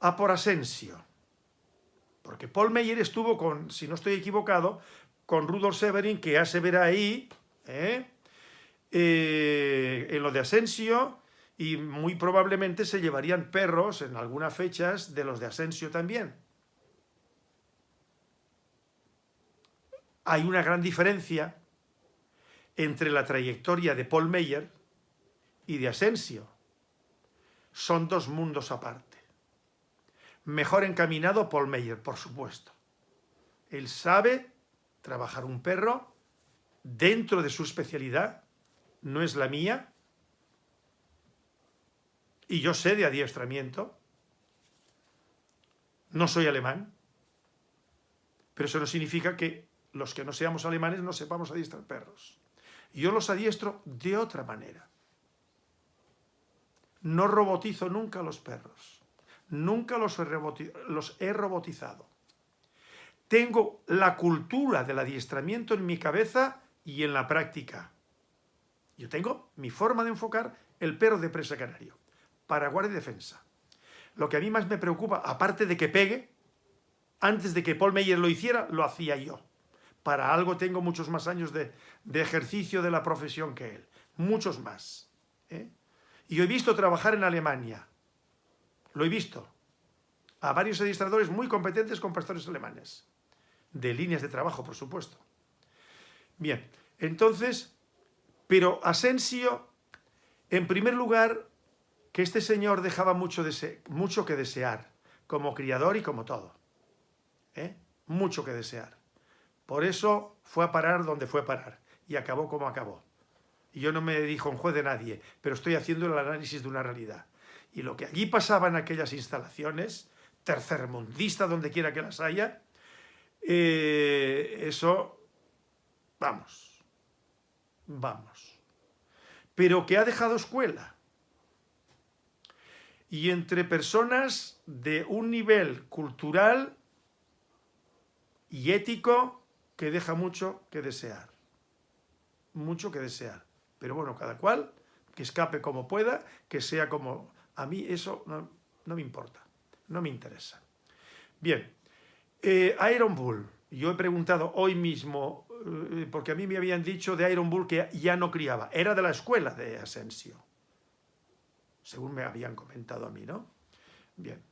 a por Asensio. Porque Paul Meyer estuvo con, si no estoy equivocado, con Rudolf Severin, que ya se verá ahí, ¿eh? Eh, en lo de Asensio, y muy probablemente se llevarían perros en algunas fechas de los de Asensio también. Hay una gran diferencia entre la trayectoria de Paul Meyer y de Asensio. Son dos mundos aparte. Mejor encaminado Paul Meyer, por supuesto. Él sabe trabajar un perro dentro de su especialidad, no es la mía, y yo sé de adiestramiento, no soy alemán, pero eso no significa que los que no seamos alemanes no sepamos adiestrar perros. Yo los adiestro de otra manera. No robotizo nunca a los perros. Nunca los he, robotizado. Tengo la cultura del adiestramiento en mi cabeza y en la práctica. Yo tengo mi forma de enfocar el perro de presa canario para guardia y defensa. Lo que a mí más me preocupa, aparte de que pegue, antes de que Paul Meyer lo hiciera, lo hacía yo. Para algo tengo muchos más años de, ejercicio de la profesión que él. Muchos más. ¿eh? Y he visto trabajar en Alemania. Lo he visto. A varios administradores muy competentes con pastores alemanes. De líneas de trabajo, por supuesto. Bien, entonces, pero Asensio, en primer lugar, que este señor dejaba mucho, mucho que desear, como criador y como todo. ¿eh? Mucho que desear. Por eso fue a parar donde fue a parar y acabó como acabó. Y yo no me dijo un juez de nadie, pero estoy haciendo el análisis de una realidad. Y lo que allí pasaba en aquellas instalaciones, tercermundista donde quiera que las haya, eh, eso, vamos, vamos. Pero que ha dejado escuela. Y entre personas de un nivel cultural y ético que deja mucho que desear. Mucho que desear. Pero bueno, cada cual que escape como pueda, que sea como... A mí eso no, me importa, no me interesa. Bien, eh, Iron Bull. Yo he preguntado hoy mismo, eh, porque a mí me habían dicho de Iron Bull que ya no criaba. Era de la escuela de Asensio. Según me habían comentado a mí, ¿no? Bien.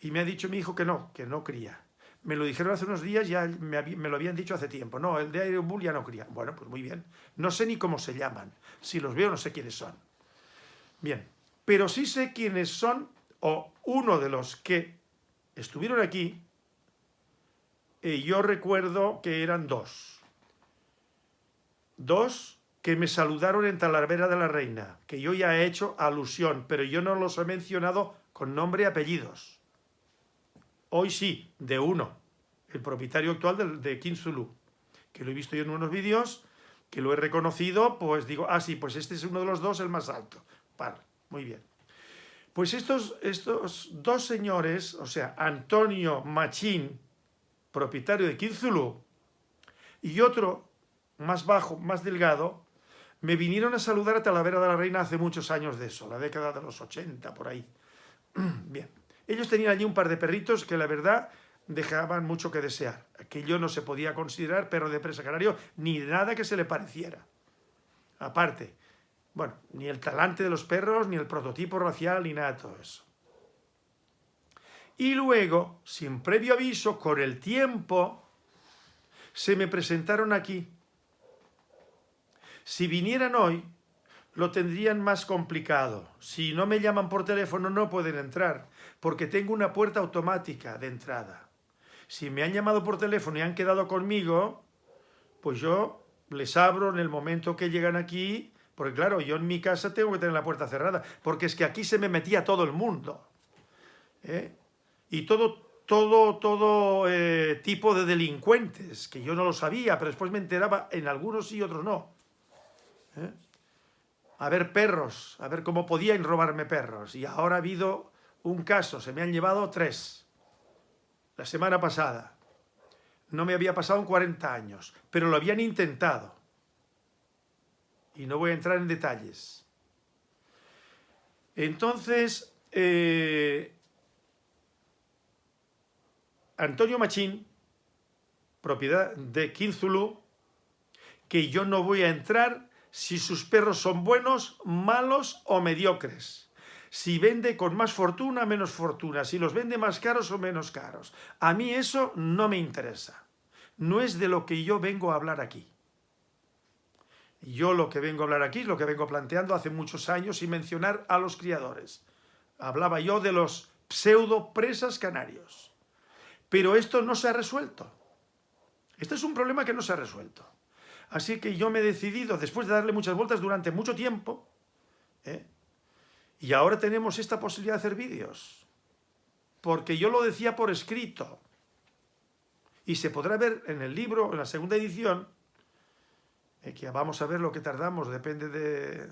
Y me ha dicho mi hijo que no, que no cría. Me lo dijeron hace unos días, ya me, lo habían dicho hace tiempo. No, el de Iron Bull ya no cría. Bueno, pues muy bien. No sé ni cómo se llaman. Si los veo no sé quiénes son. Bien, pero sí sé quiénes son, o uno de los que estuvieron aquí, y yo recuerdo que eran dos. Dos que me saludaron en Talavera de la Reina, que yo ya he hecho alusión, pero yo no los he mencionado con nombre y apellidos. Hoy sí, de uno, el propietario actual de, de Kinzulu, que lo he visto yo en unos vídeos, que lo he reconocido, pues digo, ah, sí, pues este es uno de los dos, el más alto. Vale, muy bien. Pues estos, estos dos señores, o sea, Antonio Machín, propietario de Kinzulu, y otro más bajo, más delgado, me vinieron a saludar a Talavera de la Reina hace muchos años de eso, la década de los 80, por ahí. Bien, ellos tenían allí un par de perritos que la verdad dejaban mucho que desear. Aquello no se podía considerar perro de presa canario ni nada que se le pareciera. Aparte, bueno, ni el talante de los perros, ni el prototipo racial, ni nada de todo eso. Y luego, sin previo aviso, con el tiempo, se me presentaron aquí. Si vinieran hoy, lo tendrían más complicado. Si no me llaman por teléfono, no pueden entrar, porque tengo una puerta automática de entrada. Si me han llamado por teléfono y han quedado conmigo, pues yo les abro en el momento que llegan aquí porque claro, yo en mi casa tengo que tener la puerta cerrada, porque es que aquí se me metía todo el mundo. ¿eh? Y todo, todo, todo eh, tipo de delincuentes, que yo no lo sabía, pero después me enteraba en algunos y otros no. ¿eh? A ver perros, a ver cómo podían robarme perros. Y ahora ha habido un caso, se me han llevado tres. La semana pasada. No me había pasado en 40 años, pero lo habían intentado y no voy a entrar en detalles. Entonces, eh, Antonio Machín, propiedad de Kinzulu, que yo no voy a entrar si sus perros son buenos, malos o mediocres. Si vende con más fortuna, menos fortuna. Si los vende más caros o menos caros. A mí eso no me interesa. No es de lo que yo vengo a hablar aquí. Yo lo que vengo a hablar aquí lo que vengo planteando hace muchos años y mencionar a los criadores. Hablaba yo de los pseudo presas canarios. Pero esto no se ha resuelto. Este es un problema que no se ha resuelto. Así que yo me he decidido, después de darle muchas vueltas durante mucho tiempo, ¿eh? y ahora tenemos esta posibilidad de hacer vídeos, porque yo lo decía por escrito, y se podrá ver en el libro, en la segunda edición, eh, que vamos a ver lo que tardamos, depende de,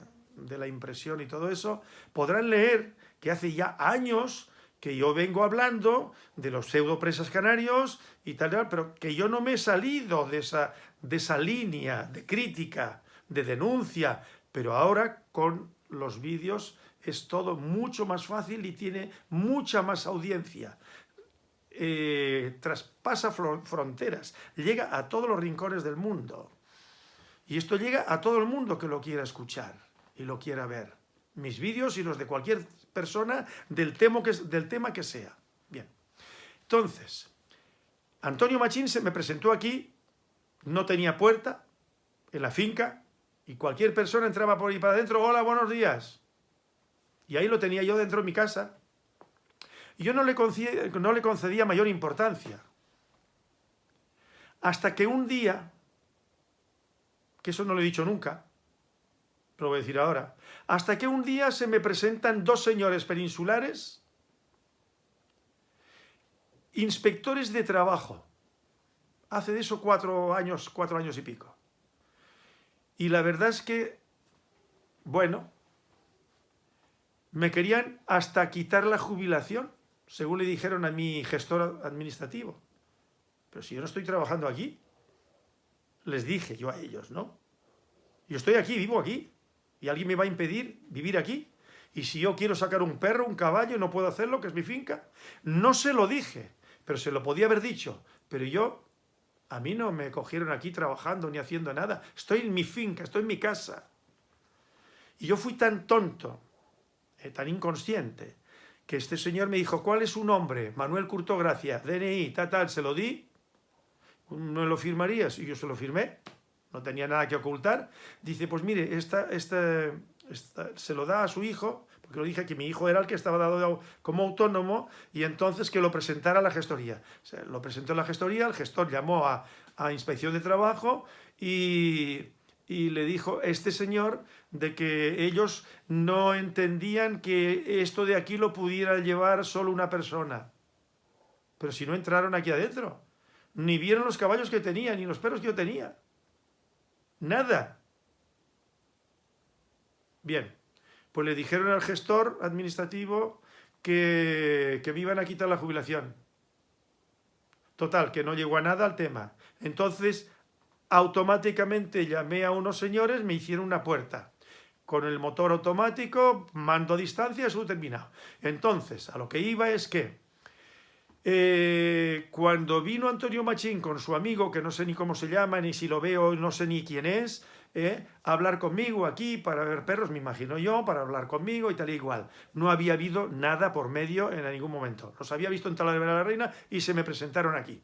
la impresión y todo eso, podrán leer que hace ya años que yo vengo hablando de los pseudopresas canarios y tal, tal, pero que yo no me he salido de esa, de esa línea de crítica, de denuncia, pero ahora con los vídeos es todo mucho más fácil y tiene mucha más audiencia. Eh, traspasa fronteras, llega a todos los rincones del mundo. Y esto llega a todo el mundo que lo quiera escuchar y lo quiera ver. Mis vídeos y los de cualquier persona del tema que, sea. Bien. Entonces, Antonio Machín se me presentó aquí, no tenía puerta, en la finca, y cualquier persona entraba por ahí para adentro, hola, buenos días. Y ahí lo tenía yo dentro de mi casa. Y yo no le concedía mayor importancia. Hasta que un día que eso no lo he dicho nunca, lo voy a decir ahora, hasta que un día se me presentan dos señores peninsulares, inspectores de trabajo, hace de eso cuatro años, cuatro años y pico. Y la verdad es que, bueno, me querían hasta quitar la jubilación, según le dijeron a mi gestor administrativo. Pero si yo no estoy trabajando aquí, les dije yo a ellos, ¿no? Yo estoy aquí, vivo aquí, y alguien me va a impedir vivir aquí. Y si yo quiero sacar un perro, un caballo, no puedo hacerlo, que es mi finca. No se lo dije, pero se lo podía haber dicho. Pero yo a mí no me cogieron aquí trabajando ni haciendo nada. Estoy en mi finca, estoy en mi casa. Y yo fui tan tonto, eh, tan inconsciente, que este señor me dijo, ¿cuál es su nombre? Manuel Curto Gracia, DNI, tal, tal, se lo di. ¿No lo firmarías? Y yo se lo firmé. No tenía nada que ocultar. Dice, pues mire, esta, esta, se lo da a su hijo porque lo dije que mi hijo era el que estaba dado como autónomo y entonces que lo presentara a la gestoría. lo presentó a la gestoría, el gestor llamó a, Inspección de Trabajo y, y le dijo este señor de que ellos no entendían que esto de aquí lo pudiera llevar solo una persona. Pero si no entraron aquí adentro, ni vieron los caballos que tenía, ni los perros que yo tenía. Nada. Bien pues le dijeron al gestor administrativo que, que me iban a quitar la jubilación. Total, que no llegó a nada al tema. Entonces, automáticamente llamé a unos señores, me hicieron una puerta. Con el motor automático, mando a distancia, eso terminado. Entonces, a lo que iba es que eh, cuando vino Antonio Machín con su amigo, que no sé ni cómo se llama, ni si lo veo, no sé ni quién es, ¿eh? hablar conmigo aquí para ver perros, me imagino yo, para hablar conmigo y tal y igual. No había habido nada por medio en ningún momento. Los había visto en Talavera de la Reina y se me presentaron aquí.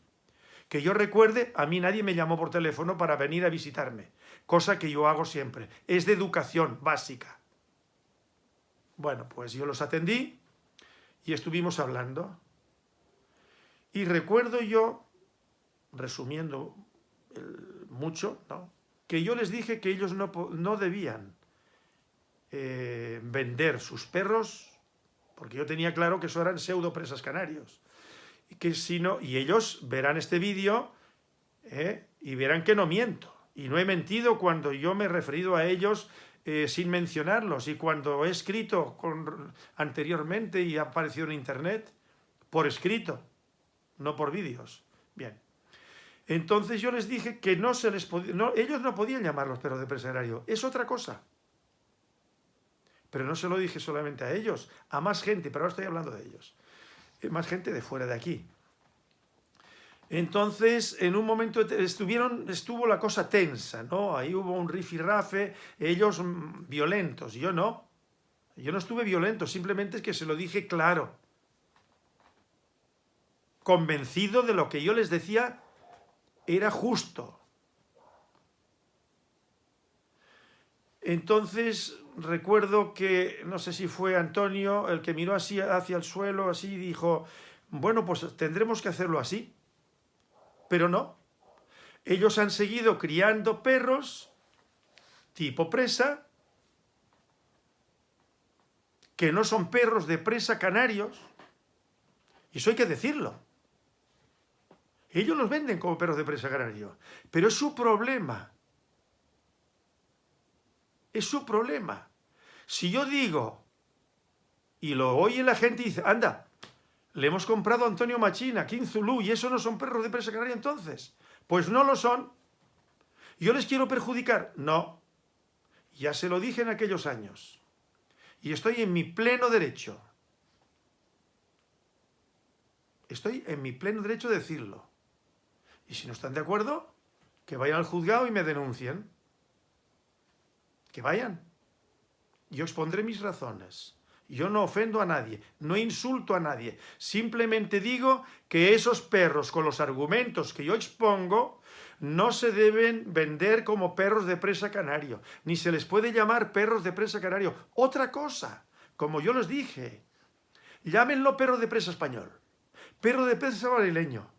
Que yo recuerde, a mí nadie me llamó por teléfono para venir a visitarme, cosa que yo hago siempre. Es de educación básica. Bueno, pues yo los atendí y estuvimos hablando. Y recuerdo yo, resumiendo mucho, que yo les dije que ellos no, no debían eh, vender sus perros, porque yo tenía claro que eso eran pseudo presas canarios, y, que si no, y ellos verán este vídeo eh, y verán que no miento, y no he mentido cuando yo me he referido a ellos eh, sin mencionarlos, y cuando he escrito anteriormente y ha aparecido en internet, por escrito, no por vídeos. Bien. Entonces yo les dije que no se les podía, no, ellos no podían llamarlos perros de presagrario, es otra cosa. Pero no se lo dije solamente a ellos, a más gente, pero ahora estoy hablando de ellos. Eh, más gente de fuera de aquí. Entonces, en un momento estuvieron, estuvo la cosa tensa, ¿no? Ahí hubo un rifirrafe, ellos mm, violentos, yo no. Yo no estuve violento, simplemente es que se lo dije claro. Convencido de lo que yo les decía era justo. Entonces recuerdo que, no sé si fue Antonio, el que miró así hacia el suelo, así, dijo, bueno, pues tendremos que hacerlo así. Pero no. Ellos han seguido criando perros tipo presa, que no son perros de presa canarios, y eso hay que decirlo. Ellos los venden como perros de presa canario, pero es su problema. Es su problema. Si yo digo, y lo oye la gente y dice, anda, le hemos comprado a Antonio Machina, en Zulu, y eso no son perros de presa canaria entonces. Pues no lo son. ¿Yo les quiero perjudicar? No. Ya se lo dije en aquellos años. Y estoy en mi pleno derecho. Estoy en mi pleno derecho de decirlo. Y si no están de acuerdo, que vayan al juzgado y me denuncien. Que vayan. Yo expondré mis razones. Yo no ofendo a nadie, no insulto a nadie. Simplemente digo que esos perros con los argumentos que yo expongo no se deben vender como perros de presa canario, ni se les puede llamar perros de presa canario. Otra cosa, como yo les dije, llámenlo perro de presa español, perro de presa brasileño,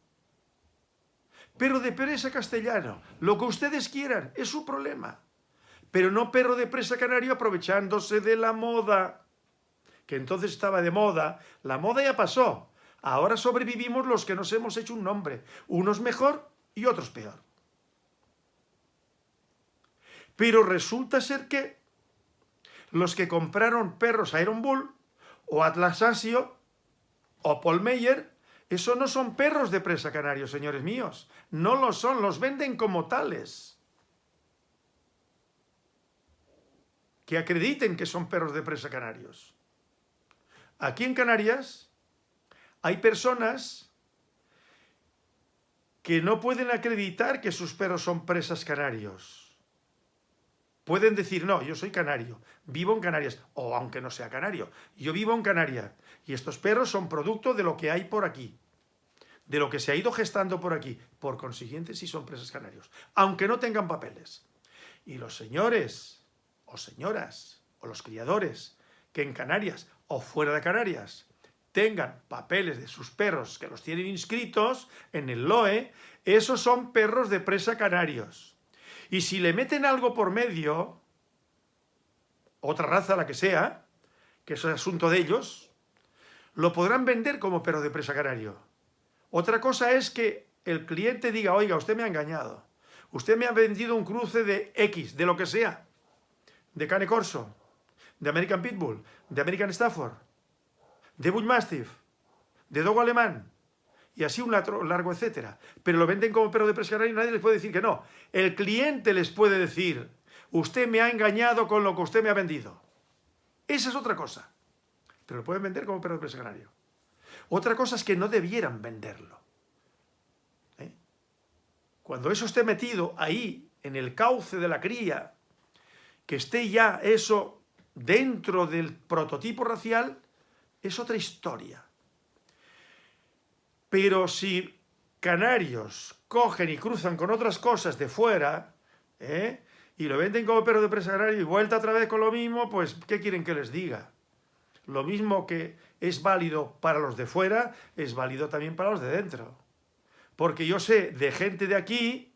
pero de presa castellano, lo que ustedes quieran, es su problema. pero no perro de presa canario aprovechándose de la moda, que entonces estaba de moda. La moda ya pasó. Ahora sobrevivimos los que nos hemos hecho un nombre, unos mejor y otros peor. Pero resulta ser que los que compraron perros Iron Bull o Atlas Asio o Paul Meyer, eso no son perros de presa canarios, señores míos. No lo son, los venden como tales. Que acrediten que son perros de presa canarios. Aquí en Canarias hay personas que no pueden acreditar que sus perros son presas canarios. Pueden decir, no, yo soy canario, vivo en Canarias, o aunque no sea canario, yo vivo en Canarias, y estos perros son producto de lo que hay por aquí, de lo que se ha ido gestando por aquí. Por consiguiente, sí son presas canarios, aunque no tengan papeles. Y los señores, o señoras, o los criadores, que en Canarias, o fuera de Canarias, tengan papeles de sus perros que los tienen inscritos en el LOE, esos son perros de presa canarios. Y si le meten algo por medio, otra raza, la que sea, que es asunto de ellos, lo podrán vender como perro de presa canario. Otra cosa es que el cliente diga, oiga, usted me ha engañado. Usted me ha vendido un cruce de X, de lo que sea. De Cane Corso, de American Pitbull, de American Stafford, de Bullmastiff, de Dogo Alemán, y así un largo etcétera. Pero lo venden como perro de presa y nadie les puede decir que no. El cliente les puede decir, usted me ha engañado con lo que usted me ha vendido. Esa es otra cosa. Pero lo pueden vender como perro de presa canario. Otra cosa es que no debieran venderlo. ¿eh? Cuando eso esté metido ahí, en el cauce de la cría, que esté ya eso dentro del prototipo racial, es otra historia. Pero si canarios cogen y cruzan con otras cosas de fuera, ¿eh? y lo venden como perro de presa canario y vuelta otra vez con lo mismo, pues ¿qué quieren que les diga? Lo mismo que es válido para los de fuera, es válido también para los de dentro. Porque yo sé de gente de aquí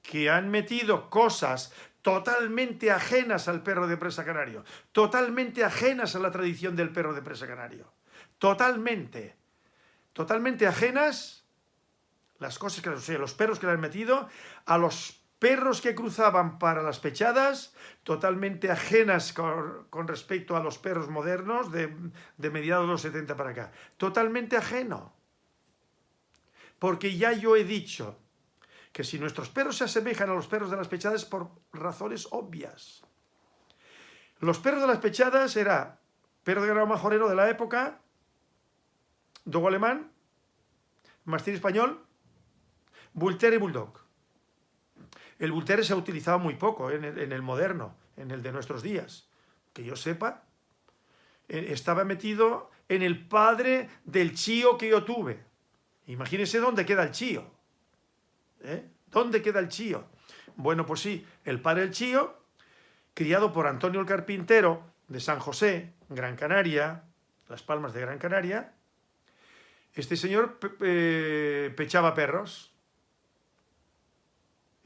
que han metido cosas totalmente ajenas al perro de presa canario, totalmente ajenas a la tradición del perro de presa canario, totalmente, totalmente ajenas las cosas que, o sea, los perros que le han metido a los perros que cruzaban para las pechadas, totalmente ajenas con, respecto a los perros modernos de, mediados de los 70 para acá. Totalmente ajeno. Porque ya yo he dicho que si nuestros perros se asemejan a los perros de las pechadas por razones obvias. Los perros de las pechadas era perro de grado majorero de la época, dogo alemán, mastín español, bull y bulldog. El Bull se ha utilizado muy poco en el, moderno, en el de nuestros días. Que yo sepa, eh, estaba metido en el padre del chío que yo tuve. Imagínense dónde queda el chío. ¿Eh? ¿Dónde queda el chío? Bueno, pues sí, el padre del chío, criado por Antonio el Carpintero de San José, Gran Canaria, Las Palmas de Gran Canaria, este señor pechaba perros,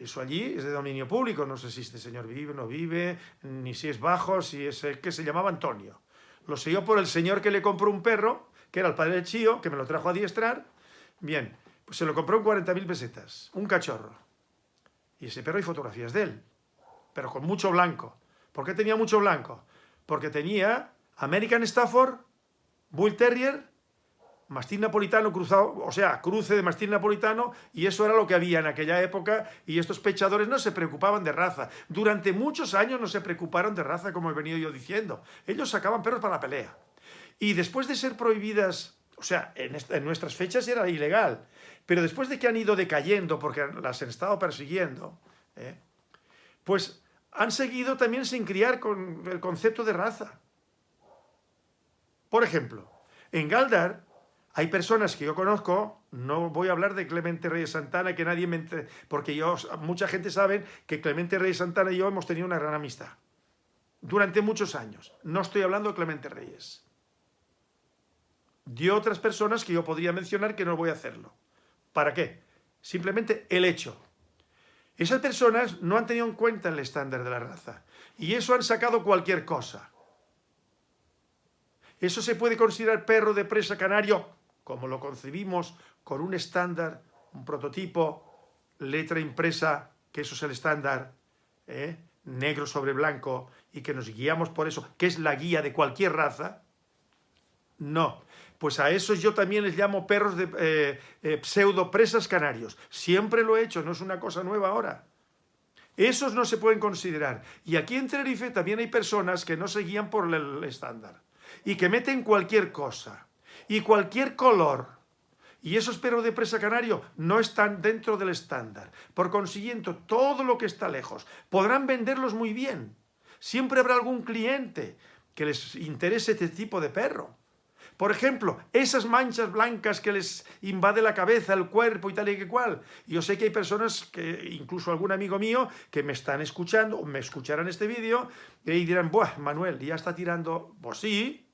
eso allí es de dominio público, no sé si este señor vive, no vive, ni si es bajo, si es el que se llamaba Antonio. Lo yo por el señor que le compró un perro, que era el padre del Chío, que me lo trajo a diestrar. Bien, pues se lo compró en 40.000 pesetas, un cachorro. Y ese perro hay fotografías de él, pero con mucho blanco. ¿Por qué tenía mucho blanco? Porque tenía American Stafford, Bull Terrier mastín napolitano cruzado, o sea, cruce de mastín napolitano, y eso era lo que había en aquella época, y estos pechadores no se preocupaban de raza. Durante muchos años no se preocuparon de raza, como he venido yo diciendo. Ellos sacaban perros para la pelea. Y después de ser prohibidas, o sea, en, nuestras fechas era ilegal, pero después de que han ido decayendo, porque las han estado persiguiendo, ¿eh? pues han seguido también sin criar con el concepto de raza. Por ejemplo, en Galdar hay personas que yo conozco, no voy a hablar de Clemente Reyes Santana, que nadie me... Porque yo, mucha gente sabe que Clemente Reyes Santana y yo hemos tenido una gran amistad. Durante muchos años. No estoy hablando de Clemente Reyes. De otras personas que yo podría mencionar que no voy a hacerlo. ¿Para qué? Simplemente el hecho. Esas personas no han tenido en cuenta el estándar de la raza. Y eso han sacado cualquier cosa. Eso se puede considerar perro de presa canario, como lo concebimos, con un estándar, un prototipo, letra impresa, que eso es el estándar, ¿eh? negro sobre blanco, y que nos guiamos por eso, que es la guía de cualquier raza. No, pues a esos yo también les llamo perros de eh, eh, pseudo presas canarios. Siempre lo he hecho, no es una cosa nueva ahora. Esos no se pueden considerar. Y aquí en Tenerife también hay personas que no se guían por el estándar y que meten cualquier cosa y cualquier color. Y esos perros de presa canario no están dentro del estándar. Por consiguiente, todo lo que está lejos podrán venderlos muy bien. Siempre habrá algún cliente que les interese este tipo de perro. Por ejemplo, esas manchas blancas que les invade la cabeza, el cuerpo y tal y que cual. Yo sé que hay personas, que incluso algún amigo mío, que me están escuchando, o me escucharán este vídeo, y dirán, Buah, Manuel, ya está tirando... Pues sí,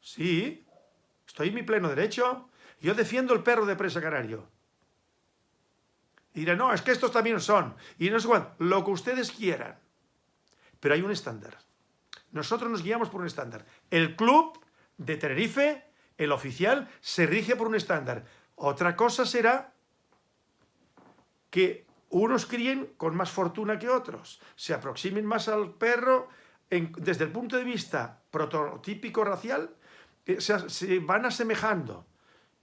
sí, estoy en mi pleno derecho. Yo defiendo el perro de presa canario. Y dirán, no, es que estos también son. Y no sé cuál, lo que ustedes quieran. Pero hay un estándar. Nosotros nos guiamos por un estándar. El club de Tenerife, el oficial, se rige por un estándar. Otra cosa será que unos críen con más fortuna que otros, se aproximen más al perro desde el punto de vista prototípico racial, se, van asemejando,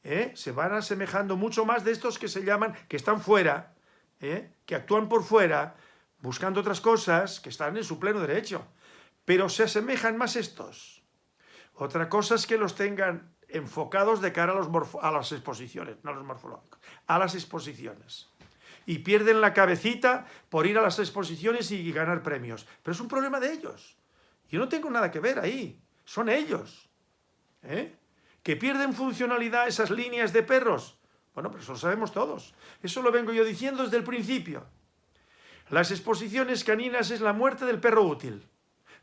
¿eh? se van asemejando mucho más de estos que se llaman, que están fuera, ¿eh? que actúan por fuera, buscando otras cosas, que están en su pleno derecho, pero se asemejan más estos otra cosa es que los tengan enfocados de cara a, los a las exposiciones, no a los morfológicos, a las exposiciones. Y pierden la cabecita por ir a las exposiciones y ganar premios. Pero es un problema de ellos. Yo no tengo nada que ver ahí. Son ellos. ¿Eh? Que pierden funcionalidad esas líneas de perros. Bueno, pero eso lo sabemos todos. Eso lo vengo yo diciendo desde el principio. Las exposiciones caninas es la muerte del perro útil,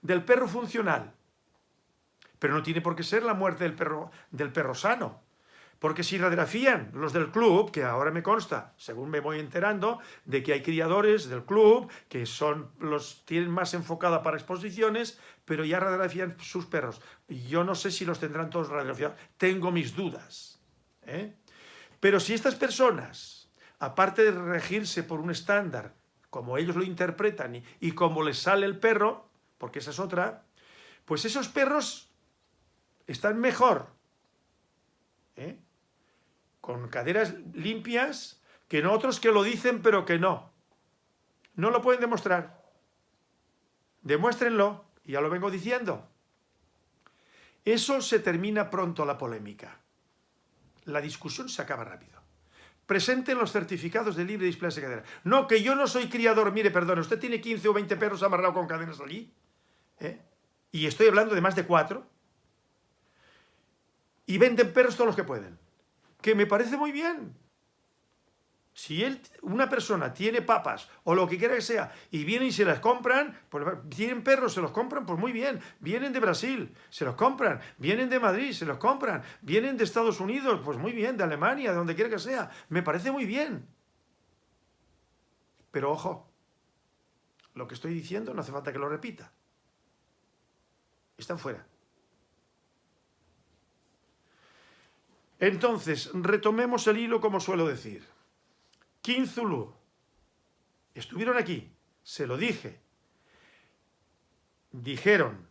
del perro funcional. Pero no tiene por qué ser la muerte del perro, del perro sano. Porque si radiografían los del club, que ahora me consta, según me voy enterando, de que hay criadores del club que son los tienen más enfocada para exposiciones, pero ya radiografían sus perros. Yo no sé si los tendrán todos radiografiados. Tengo mis dudas. ¿eh? Pero si estas personas, aparte de regirse por un estándar, como ellos lo interpretan y, y como les sale el perro, porque esa es otra, pues esos perros están mejor ¿eh? Con caderas limpias que en otros que lo dicen pero que no. No lo pueden demostrar. Demuéstrenlo, ya lo vengo diciendo. Eso se termina pronto la polémica. La discusión se acaba rápido. Presenten los certificados de libre display de cadera. No, que yo no soy criador. Mire, perdón, ¿usted tiene 15 o 20 perros amarrados con cadenas allí? ¿Eh? Y estoy hablando de más de cuatro y venden perros todos los que pueden. Que me parece muy bien. Si una persona tiene papas o lo que quiera que sea y vienen y se las compran, pues tienen perros, se los compran, pues muy bien. Vienen de Brasil, se los compran. Vienen de Madrid, se los compran. Vienen de Estados Unidos, pues muy bien, de Alemania, de donde quiera que sea. Me parece muy bien. Pero ojo, lo que estoy diciendo no hace falta que lo repita. Están fuera. Entonces, retomemos el hilo como suelo decir. Zulu estuvieron aquí, se lo dije, dijeron,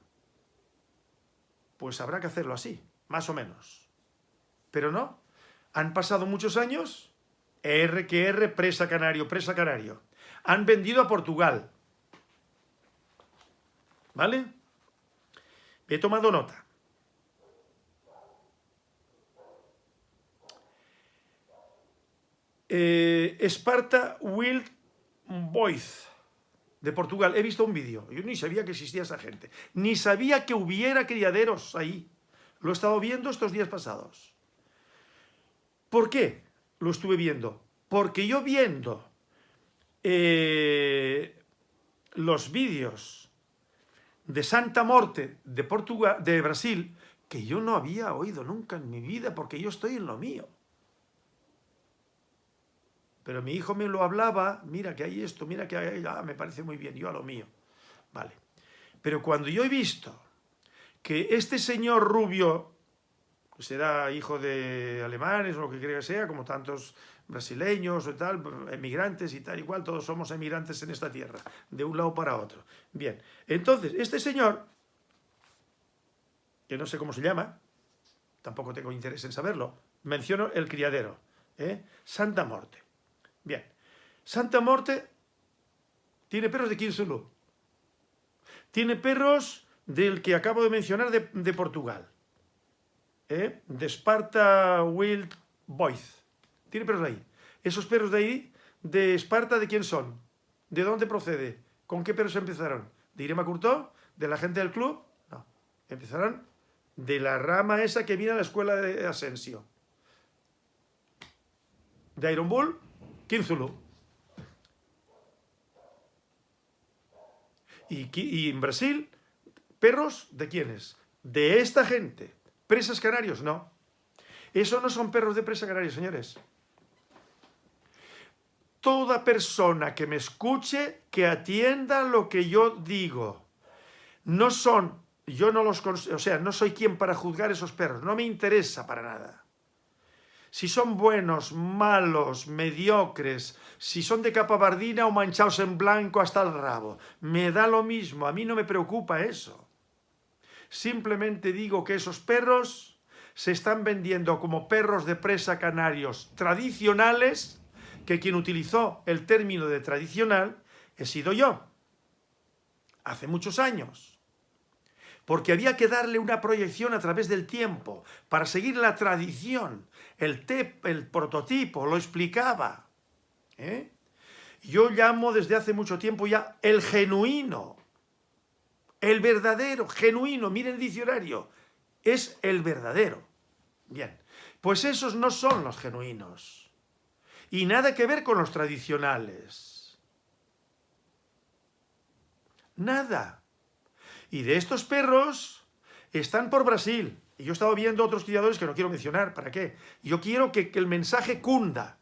pues habrá que hacerlo así, más o menos. Pero no, han pasado muchos años, R que R, presa canario, presa canario. Han vendido a Portugal. ¿Vale? He tomado nota. Eh, Esparta Wild Boys de Portugal. He visto un vídeo. Yo ni sabía que existía esa gente. Ni sabía que hubiera criaderos ahí. Lo he estado viendo estos días pasados. ¿Por qué lo estuve viendo? Porque yo viendo eh, los vídeos de Santa Morte de, Portugal, de Brasil, que yo no había oído nunca en mi vida porque yo estoy en lo mío. Pero mi hijo me lo hablaba, mira que hay esto, mira que hay, ah, me parece muy bien, yo a lo mío. Vale. Pero cuando yo he visto que este señor rubio, será hijo de alemanes o lo que quiera que sea, como tantos brasileños o tal, emigrantes y tal, igual, todos somos emigrantes en esta tierra, de un lado para otro. Bien, entonces, este señor, que no sé cómo se llama, tampoco tengo interés en saberlo, menciono el criadero, ¿eh? Santa Morte. Bien, Santa Morte tiene perros de Quinsulú, tiene perros del que acabo de mencionar de, Portugal, ¿eh? de Sparta Wild Boys, tiene perros de ahí. Esos perros de ahí, de Esparta, ¿de quién son? ¿De dónde procede? ¿Con qué perros empezaron? ¿De Irema Curtó? ¿De la gente del club? No. Empezaron de la rama esa que viene a la escuela de Asensio. De Iron Bull, Kinzulu. Y, y en Brasil, perros, ¿de quiénes? De esta gente. ¿Presas canarios? No. Eso no son perros de presa canarios, señores toda persona que me escuche, que atienda lo que yo digo. No son, yo no los, o sea, no soy quien para juzgar esos perros, no me interesa para nada. Si son buenos, malos, mediocres, si son de capa bardina o manchados en blanco hasta el rabo, me da lo mismo, a mí no me preocupa eso. Simplemente digo que esos perros se están vendiendo como perros de presa canarios tradicionales que quien utilizó el término de tradicional he sido yo, hace muchos años. Porque había que darle una proyección a través del tiempo, para seguir la tradición. El, el prototipo lo explicaba. ¿eh? Yo llamo desde hace mucho tiempo ya el genuino, el verdadero, genuino, miren el diccionario, es el verdadero. Bien, pues esos no son los genuinos y nada que ver con los tradicionales. Nada. Y de estos perros están por Brasil. Y yo he estado viendo otros criadores que no quiero mencionar. ¿Para qué? Yo quiero que, el mensaje cunda.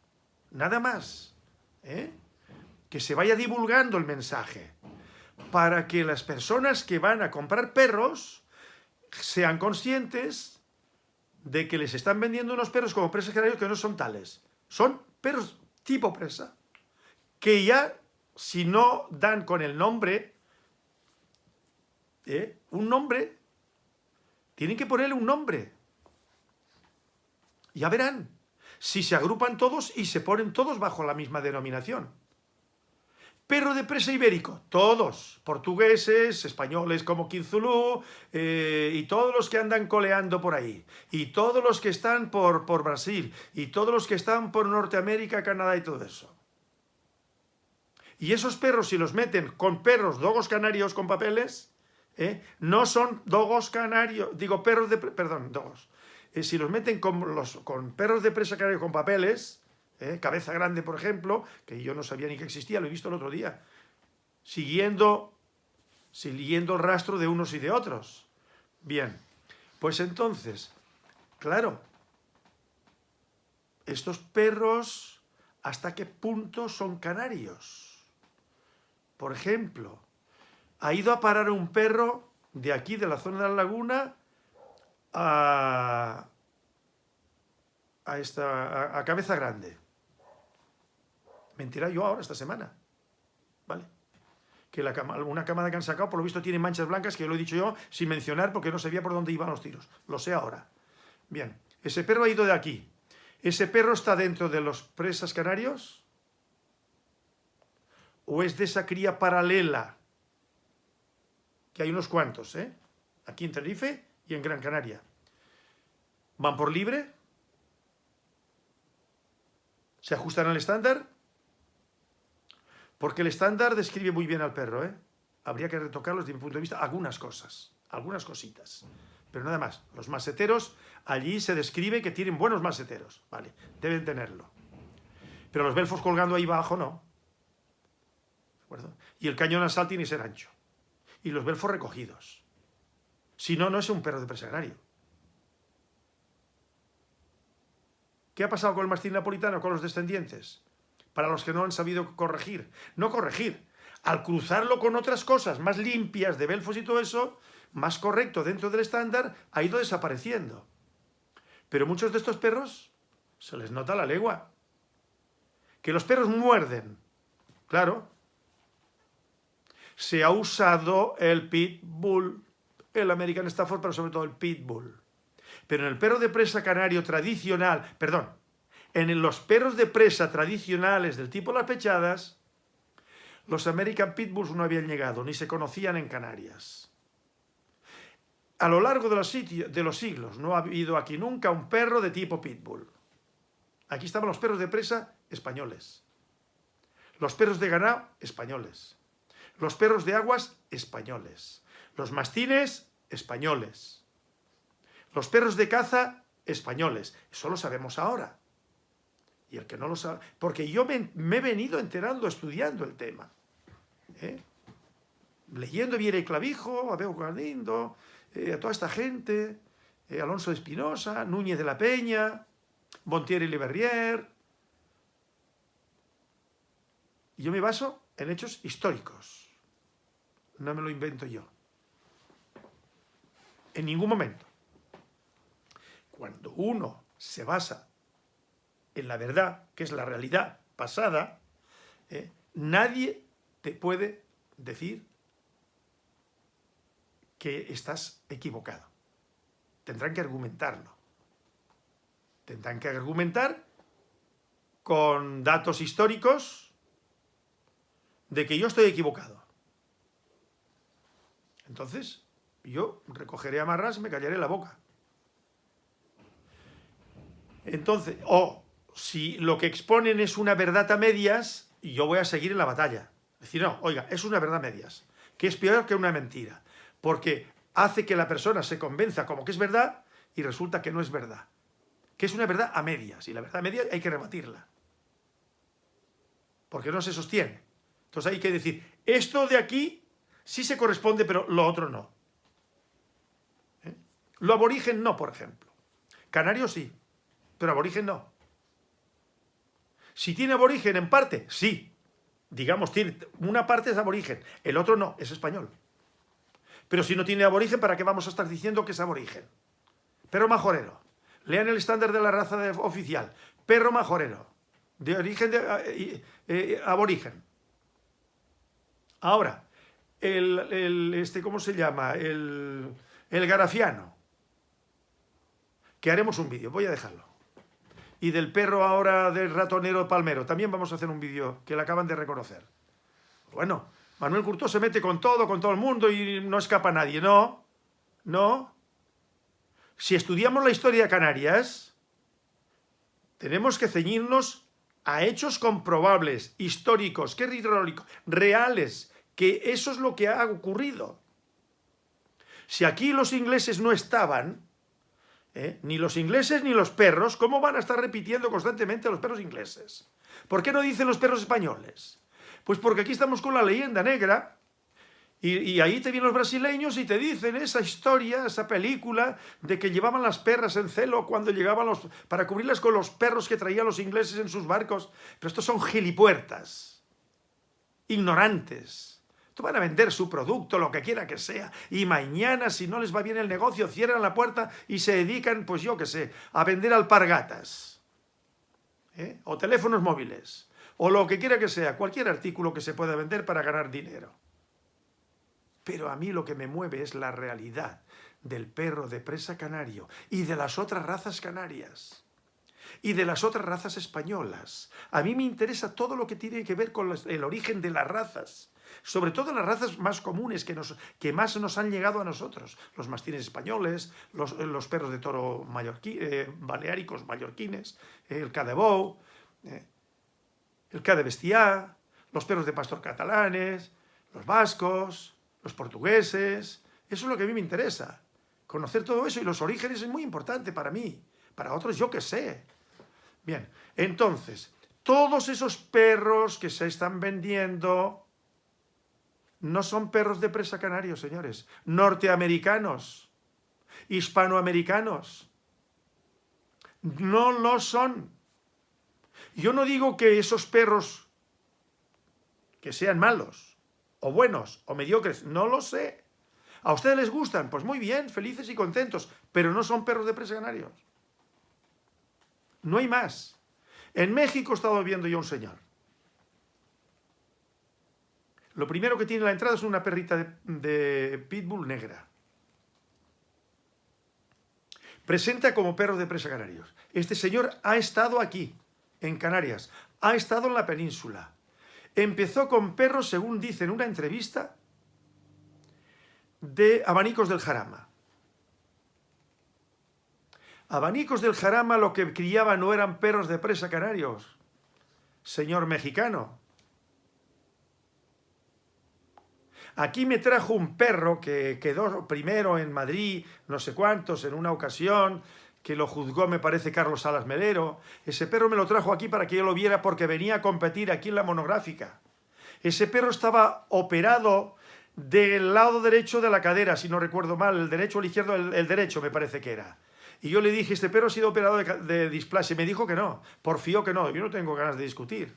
Nada más. ¿eh? Que se vaya divulgando el mensaje. Para que las personas que van a comprar perros sean conscientes de que les están vendiendo unos perros como presas que no son tales. Son perros tipo presa, que ya, si no dan con el nombre, ¿eh? un nombre, tienen que ponerle un nombre. Ya verán, si se agrupan todos y se ponen todos bajo la misma denominación. Perro de presa ibérico, todos, portugueses, españoles como Quinzulú, eh, y todos los que andan coleando por ahí, y todos los que están por, por Brasil, y todos los que están por Norteamérica, Canadá y todo eso. Y esos perros, si los meten con perros dogos canarios con papeles, eh, no son dogos canarios, digo perros de, perdón, dogos. Eh, si los meten con perros de presa canarios con papeles, ¿eh? Cabeza Grande, por ejemplo, que yo no sabía ni que existía, lo he visto el otro día, siguiendo, siguiendo el rastro de unos y de otros. Bien, pues entonces, claro, estos perros, ¿hasta qué punto son canarios? Por ejemplo, ha ido a parar un perro de aquí, de la zona de la laguna, a, a, esta, a Cabeza Grande. Mentira yo ahora, esta semana. ¿Vale? Que la cama, una camada que han sacado, por lo visto, tiene manchas blancas, que lo he dicho yo sin mencionar porque no sabía por dónde iban los tiros. Lo sé ahora. Bien, ese perro ha ido de aquí. ¿Ese perro está dentro de los presas canarios? ¿O es de esa cría paralela? Que hay unos cuantos, ¿eh? Aquí en Tenerife y en Gran Canaria. ¿Van por libre? ¿Se ajustan al estándar? Porque el estándar describe muy bien al perro, ¿eh? Habría que retocarlos desde mi punto de vista algunas cosas, algunas cositas. Pero nada más, los maseteros, allí se describe que tienen buenos maseteros, ¿vale? Deben tenerlo. Pero los belfos colgando ahí abajo, no. ¿De acuerdo? Y el cañón nasal tiene que ser ancho. Y los belfos recogidos. Si no, no es un perro de presagrario. ¿Qué ha pasado con el mastín napolitano, con los descendientes? para los que no han sabido corregir. No corregir, al cruzarlo con otras cosas más limpias de Belfos y todo eso, más correcto dentro del estándar, ha ido desapareciendo. Pero muchos de estos perros se les nota la legua. Que los perros muerden, claro. Se ha usado el pitbull, el American Stafford, pero sobre todo el pitbull. Pero en el perro de presa canario tradicional, perdón, en los perros de presa tradicionales del tipo las pechadas, los American Pitbulls no habían llegado, ni se conocían en Canarias. A lo largo de los, de los siglos no ha habido aquí nunca un perro de tipo Pitbull. Aquí estaban los perros de presa españoles. Los perros de ganado españoles. Los perros de aguas españoles. Los mastines españoles. Los perros de caza españoles. Eso lo sabemos ahora. Y el que no lo sabe... Porque yo me, he venido enterando, estudiando el tema. ¿eh? Leyendo Viera y Clavijo, Abel Gardindo, eh, a toda esta gente, eh, Alonso de Espinosa, Núñez de la Peña, Montier y Leverrier. Y yo me baso en hechos históricos. No me lo invento yo. En ningún momento. Cuando uno se basa en la verdad, que es la realidad pasada, eh, nadie te puede decir que estás equivocado. Tendrán que argumentarlo. Tendrán que argumentar con datos históricos de que yo estoy equivocado. Entonces, yo recogeré amarras me callaré la boca. Entonces, o si lo que exponen es una verdad a medias, yo voy a seguir en la batalla. Decir, no, oiga, es una verdad a medias, que es peor que una mentira, porque hace que la persona se convenza como que es verdad y resulta que no es verdad. Que es una verdad a medias, y la verdad a medias hay que rebatirla. Porque no se sostiene. Entonces hay que decir, esto de aquí sí se corresponde, pero lo otro no. ¿Eh? Lo aborigen no, por ejemplo. Canario sí, pero aborigen no. Si tiene aborigen en parte, sí. Digamos, una parte es aborigen, el otro no, es español. Pero si no tiene aborigen, ¿para qué vamos a estar diciendo que es aborigen? Perro majorero. Lean el estándar de la raza oficial. Perro majorero. De origen de, eh, eh, aborigen. Ahora, el, este, ¿cómo se llama? El, el garafiano. Que haremos un vídeo, voy a dejarlo y del perro ahora del ratonero palmero. También vamos a hacer un vídeo que le acaban de reconocer. Bueno, Manuel Curto se mete con todo, con todo el mundo y no escapa nadie. No, no. Si estudiamos la historia de Canarias, tenemos que ceñirnos a hechos comprobables, históricos, que reales, que eso es lo que ha ocurrido. Si aquí los ingleses no estaban, ¿eh? Ni los ingleses ni los perros, ¿cómo van a estar repitiendo constantemente a los perros ingleses? ¿Por qué no dicen los perros españoles? Pues porque aquí estamos con la leyenda negra y, ahí te vienen los brasileños y te dicen esa historia, esa película de que llevaban las perras en celo cuando llegaban los... para cubrirlas con los perros que traían los ingleses en sus barcos. Pero estos son gilipuertas, ignorantes van a vender su producto, lo que quiera que sea, y mañana, si no les va bien el negocio, cierran la puerta y se dedican, pues yo qué sé, a vender alpargatas, ¿eh? o teléfonos móviles, o lo que quiera que sea, cualquier artículo que se pueda vender para ganar dinero. Pero a mí lo que me mueve es la realidad del perro de presa canario y de las otras razas canarias y de las otras razas españolas. A mí me interesa todo lo que tiene que ver con el origen de las razas sobre todo las razas más comunes que, nos, que más nos han llegado a nosotros, los mastines españoles, los, los perros de toro mallorquí, eh, baleáricos mallorquines, eh, el cadebou, eh, el de bestiá, los perros de pastor catalanes, los vascos, los portugueses, eso es lo que a mí me interesa, conocer todo eso y los orígenes es muy importante para mí, para otros yo que sé. Bien, entonces, todos esos perros que se están vendiendo no son perros de presa canarios, señores. Norteamericanos, hispanoamericanos. No lo son. Yo no digo que esos perros que sean malos, o buenos, o mediocres, no lo sé. ¿A ustedes les gustan? Pues muy bien, felices y contentos, pero no son perros de presa canarios. No hay más. En México he estado viendo yo un señor. Lo primero que tiene la entrada es una perrita de, pitbull negra. Presenta como perro de presa canarios. Este señor ha estado aquí, en Canarias, ha estado en la península. Empezó con perros, según dice en una entrevista, de abanicos del Jarama. Abanicos del Jarama lo que criaba no eran perros de presa canarios, señor mexicano. Aquí me trajo un perro que quedó primero en Madrid, no sé cuántos, en una ocasión, que lo juzgó, me parece, Carlos Salas Melero. Ese perro me lo trajo aquí para que yo lo viera porque venía a competir aquí en la monográfica. Ese perro estaba operado del lado derecho de la cadera, si no recuerdo mal, el derecho o el izquierdo, el, derecho me parece que era. Y yo le dije, este perro ha sido operado de, de displasia. Y me dijo que no, porfió que no. Yo no tengo ganas de discutir.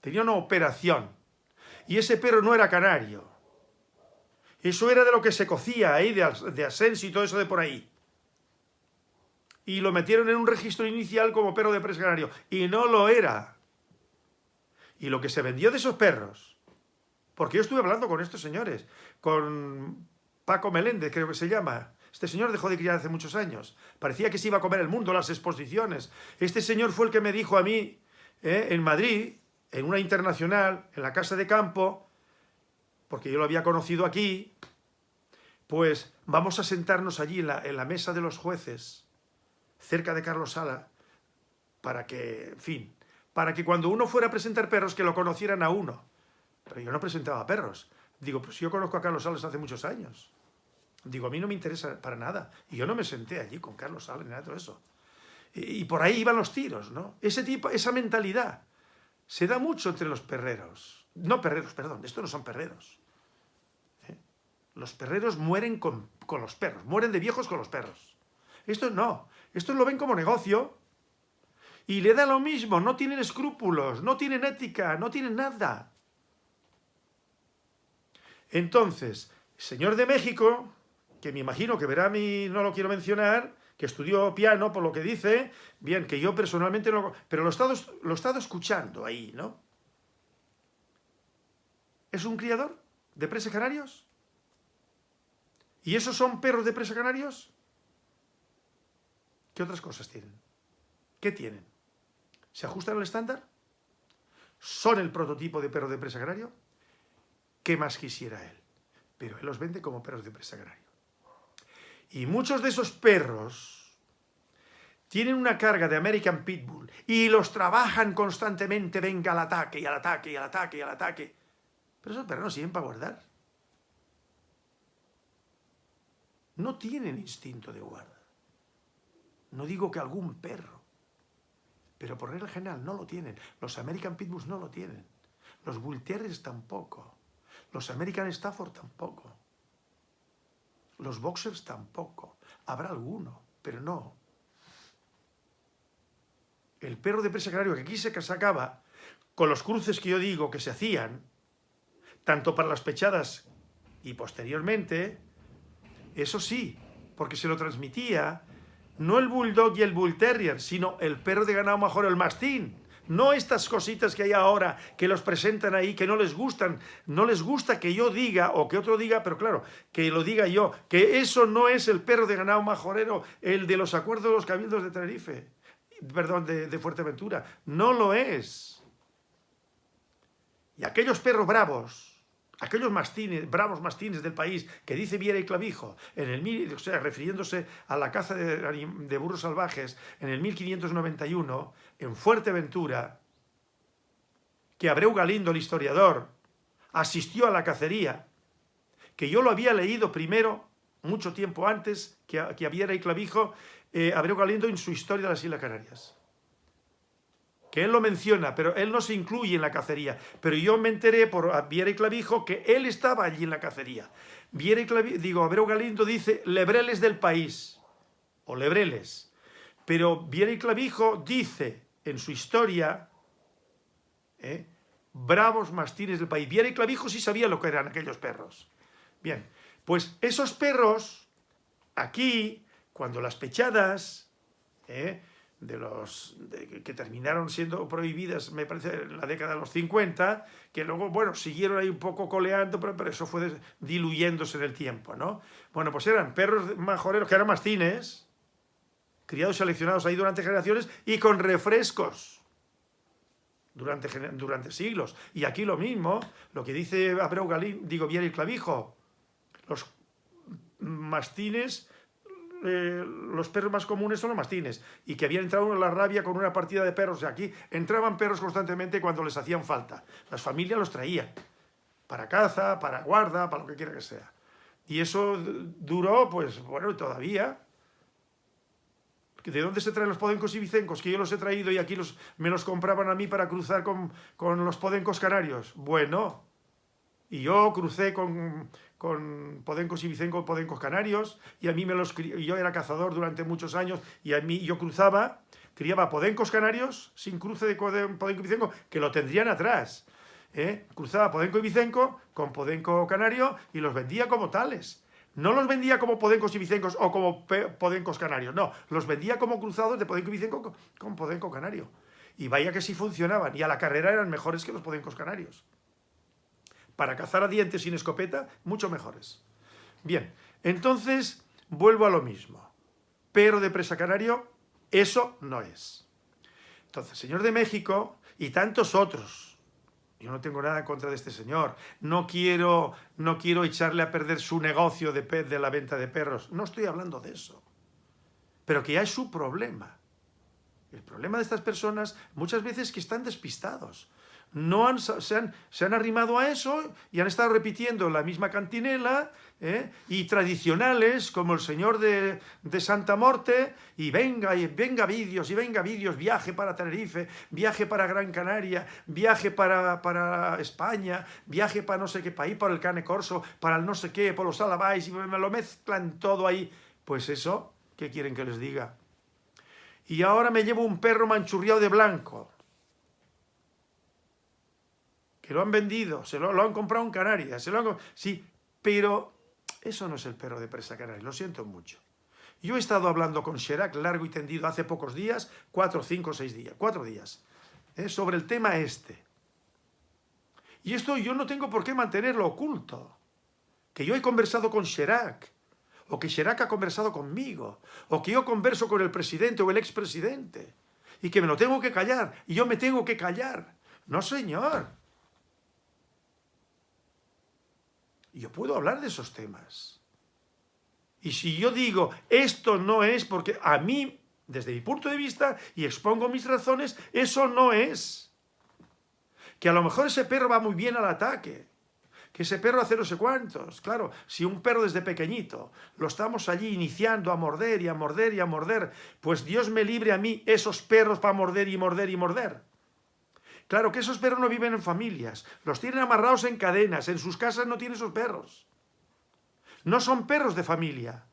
Tenía una operación. Y ese perro no era canario. Eso era de lo que se cocía ahí, de, de Asensio y todo eso de por ahí. Y lo metieron en un registro inicial como perro de presa canario. Y no lo era. Y lo que se vendió de esos perros, porque yo estuve hablando con estos señores, con Paco Meléndez, creo que se llama, este señor dejó de criar hace muchos años. Parecía que se iba a comer el mundo, las exposiciones. Este señor fue el que me dijo a mí, eh, en Madrid, en una internacional, en la casa de campo, porque yo lo había conocido aquí, pues vamos a sentarnos allí en la, mesa de los jueces, cerca de Carlos Sala, para que, en fin, para que cuando uno fuera a presentar perros, que lo conocieran a uno. Pero yo no presentaba perros. Digo, pues yo conozco a Carlos Salas hace muchos años. Digo, a mí no me interesa para nada. Y yo no me senté allí con Carlos Salas ni nada de todo eso. Y, y por ahí iban los tiros, ¿no? Ese tipo, esa mentalidad se da mucho entre los perreros. No perreros, perdón, estos no son perreros. ¿eh? Los perreros mueren con, con, los perros, mueren de viejos con los perros. Estos no, estos lo ven como negocio y le da lo mismo, no tienen escrúpulos, no tienen ética, no tienen nada. Entonces, señor de México, que me imagino que verá a mí, no lo quiero mencionar, que estudió piano, por lo que dice, bien, que yo personalmente no... Pero lo he estado, lo escuchando ahí, ¿no? ¿Es un criador de presa canarios? ¿Y esos son perros de presa canarios? ¿Qué otras cosas tienen? ¿Qué tienen? ¿Se ajustan al estándar? ¿Son el prototipo de perro de presa canario? ¿Qué más quisiera él? Pero él los vende como perros de presa canario. Y muchos de esos perros tienen una carga de American Pitbull y los trabajan constantemente, venga al ataque y al ataque y al ataque y al ataque. Pero esos perros no sirven para guardar. No tienen instinto de guarda. No digo que algún perro, pero por regla general no lo tienen. Los American Pitbulls no lo tienen. Los Bull Terriers tampoco. Los American Stafford tampoco. Los boxers tampoco. Habrá alguno, pero no. El perro de presa canario que aquí se sacaba, con los cruces que yo digo que se hacían, tanto para las pechadas y posteriormente, eso sí, porque se lo transmitía no el bulldog y el bull terrier, sino el perro de ganado mejor, el mastín. No estas cositas que hay ahora, que los presentan ahí, que no les gustan. No les gusta que yo diga, o que otro diga, pero claro, que lo diga yo, que eso no es el perro de ganado majorero, el de los acuerdos de los cabildos de Tenerife, perdón, de, de Fuerteventura. No lo es. Y aquellos perros bravos, aquellos mastines, bravos mastines del país que dice Viera y Clavijo, en el, o sea, refiriéndose a la caza de, burros salvajes en el 1591, en Fuerteventura, que Abreu Galindo, el historiador, asistió a la cacería, que yo lo había leído primero, mucho tiempo antes que que Viera y Clavijo, eh, Abreu Galindo en su historia de las Islas Canarias que él lo menciona, pero él no se incluye en la cacería. Pero yo me enteré por Viera y Clavijo que él estaba allí en la cacería. Viera y Clavijo, digo, Abreu Galindo dice lebreles del país, o lebreles. Pero Viera y Clavijo dice en su historia, ¿eh? bravos mastines del país. Viera y Clavijo sí sabía lo que eran aquellos perros. Bien, pues esos perros, aquí, cuando las pechadas, ¿eh? De los que terminaron siendo prohibidas, me parece, en la década de los 50, que luego, bueno, siguieron ahí un poco coleando, pero, pero eso fue diluyéndose en el tiempo, ¿no? Bueno, pues eran perros majoreros que eran mastines, criados seleccionados ahí durante generaciones y con refrescos durante, durante siglos. Y aquí lo mismo, lo que dice Abreu Galín, digo, bien el clavijo, los mastines eh, los perros más comunes son los mastines, y que habían entrado en la rabia con una partida de perros. de aquí entraban perros constantemente cuando les hacían falta. Las familias los traían, para caza, para guarda, para lo que quiera que sea. Y eso duró, pues, bueno, todavía. ¿De dónde se traen los podencos y vicencos? Que yo los he traído y aquí los, me los compraban a mí para cruzar con, con los podencos canarios. Bueno, y yo crucé con, con podencos y vicencos, podencos canarios, y a mí me los yo era cazador durante muchos años, y a mí yo cruzaba, criaba podencos canarios, sin cruce de podenco y vicenco, que lo tendrían atrás. ¿eh? Cruzaba podenco y vicenco con podenco canario y los vendía como tales. No los vendía como podencos y vicencos o como podencos canarios, no, los vendía como cruzados de podenco y vicenco con podenco canario. Y vaya que sí funcionaban, y a la carrera eran mejores que los podencos canarios para cazar a dientes sin escopeta, mucho mejores. Bien, entonces vuelvo a lo mismo. Pero de presa canario, eso no es. Entonces, señor de México y tantos otros, yo no tengo nada en contra de este señor, no quiero, no quiero echarle a perder su negocio de, de la venta de perros, no estoy hablando de eso. Pero que ya es su problema. El problema de estas personas muchas veces es que están despistados no han, se, han, se, han, arrimado a eso y han estado repitiendo la misma cantinela ¿eh? y tradicionales como el señor de, de, Santa Morte y venga, y venga vídeos, y venga vídeos, viaje para Tenerife, viaje para Gran Canaria, viaje para, para España, viaje para no sé qué país, para el Cane Corso, para el no sé qué, por los Alabais, y me lo mezclan todo ahí. Pues eso, ¿qué quieren que les diga? Y ahora me llevo un perro manchurriado de blanco que lo han vendido, se lo, han comprado en Canarias, se lo sí, pero eso no es el perro de presa canaria, lo siento mucho. Yo he estado hablando con Sherak largo y tendido hace pocos días, cuatro, cinco, seis días, cuatro días, ¿eh? sobre el tema este. Y esto yo no tengo por qué mantenerlo oculto. Que yo he conversado con Sherak, o que Sherak ha conversado conmigo, o que yo converso con el presidente o el expresidente, y que me lo tengo que callar, y yo me tengo que callar. No, señor. Yo puedo hablar de esos temas. Y si yo digo, esto no es porque a mí, desde mi punto de vista, y expongo mis razones, eso no es. Que a lo mejor ese perro va muy bien al ataque, que ese perro hace no sé cuántos. Claro, si un perro desde pequeñito lo estamos allí iniciando a morder y a morder y a morder, pues Dios me libre a mí esos perros para morder y morder y morder. Claro que esos perros no viven en familias, los tienen amarrados en cadenas, en sus casas no tienen esos perros. No son perros de familia.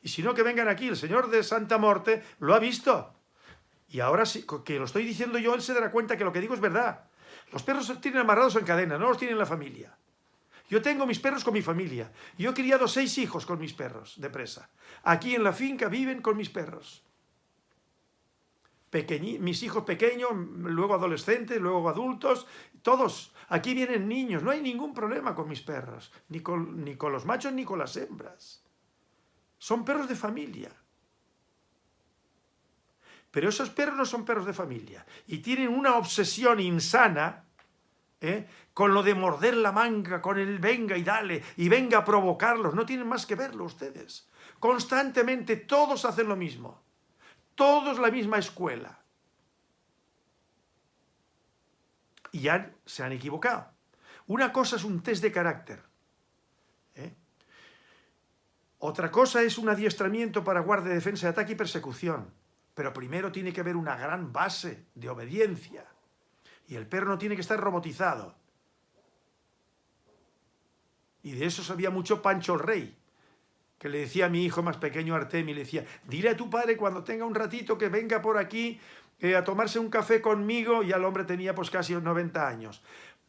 Y si no, que vengan aquí, el señor de Santa Morte lo ha visto. Y ahora sí, que lo estoy diciendo yo, él se dará cuenta que lo que digo es verdad. Los perros se tienen amarrados en cadena, no los tienen la familia. Yo tengo mis perros con mi familia. Yo he criado seis hijos con mis perros de presa. Aquí en la finca viven con mis perros mis hijos pequeños, luego adolescentes, luego adultos, todos. Aquí vienen niños, no hay ningún problema con mis perros, ni con, ni con los machos ni con las hembras. Son perros de familia. Pero esos perros no son perros de familia y tienen una obsesión insana ¿eh? con lo de morder la manga, con el venga y dale, y venga a provocarlos. No tienen más que verlo ustedes. Constantemente todos hacen lo mismo todos la misma escuela. Y ya se han equivocado. Una cosa es un test de carácter. ¿eh? Otra cosa es un adiestramiento para guardia, defensa, ataque y persecución. Pero primero tiene que haber una gran base de obediencia. Y el perro no tiene que estar robotizado. Y de eso sabía mucho Pancho el Rey que le decía a mi hijo más pequeño Artemi, le decía, dile a tu padre cuando tenga un ratito que venga por aquí eh, a tomarse un café conmigo, y el hombre tenía pues casi 90 años,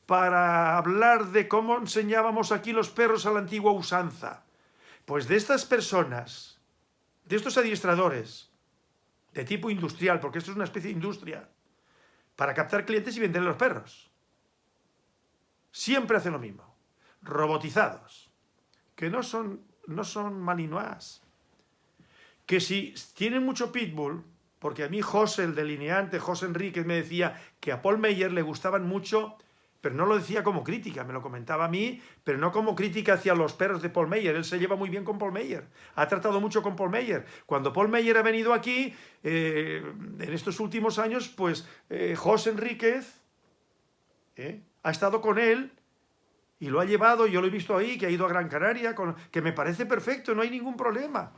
para hablar de cómo enseñábamos aquí los perros a la antigua usanza. Pues de estas personas, de estos adiestradores, de tipo industrial, porque esto es una especie de industria, para captar clientes y vender los perros. Siempre hacen lo mismo. Robotizados. Que no son, no son malinois. Que si tienen mucho pitbull, porque a mí José, el delineante, José Enríquez, me decía que a Paul Meyer le gustaban mucho, pero no lo decía como crítica, me lo comentaba a mí, pero no como crítica hacia los perros de Paul Meyer. Él se lleva muy bien con Paul Meyer, ha tratado mucho con Paul Meyer. Cuando Paul Meyer ha venido aquí, eh, en estos últimos años, pues eh, José Enríquez eh, ha estado con él y lo ha llevado, yo lo he visto ahí, que ha ido a Gran Canaria, que me parece perfecto, no hay ningún problema.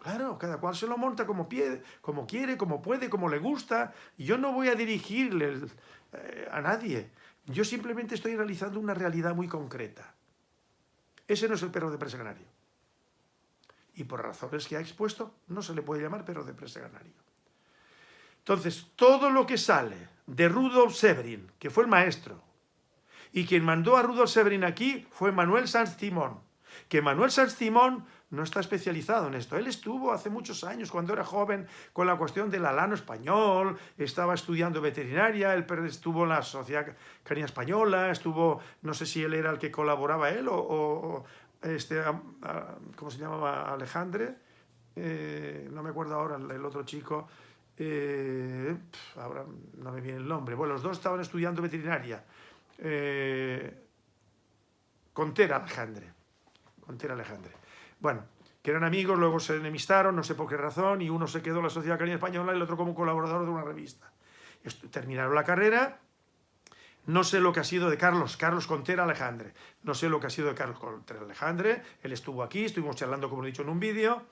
Claro, cada cual se lo monta como quiere, como puede, como le gusta. Yo no voy a dirigirle eh, a nadie. Yo simplemente estoy realizando una realidad muy concreta. Ese no es el perro de presa canario. Y por razones que ha expuesto, no se le puede llamar perro de presa canario. Entonces, todo lo que sale de Rudolf Severin, que fue el maestro, y quien mandó a Rudolf Severin aquí fue Manuel Sanz Timón, que Manuel Sanz Timón no está especializado en esto. Él estuvo hace muchos años, cuando era joven, con la cuestión del alano español, estaba estudiando veterinaria, él estuvo en la Sociedad Canina Española, estuvo, no sé si él era el que colaboraba él o, este, ¿cómo se llamaba? Alejandre, eh, no me acuerdo ahora el, otro chico, eh, ahora no me viene el nombre. Bueno, los dos estaban estudiando veterinaria. Eh, Contera Alejandre. Contera Alejandre. Bueno, que eran amigos, luego se enemistaron, no sé por qué razón, y uno se quedó en la Sociedad Canina Española y el otro como colaborador de una revista. Terminaron la carrera, no sé lo que ha sido de Carlos, Carlos Contera Alejandre. No sé lo que ha sido de Carlos Contera Alejandre. Él estuvo aquí, estuvimos charlando, como he dicho, en un vídeo.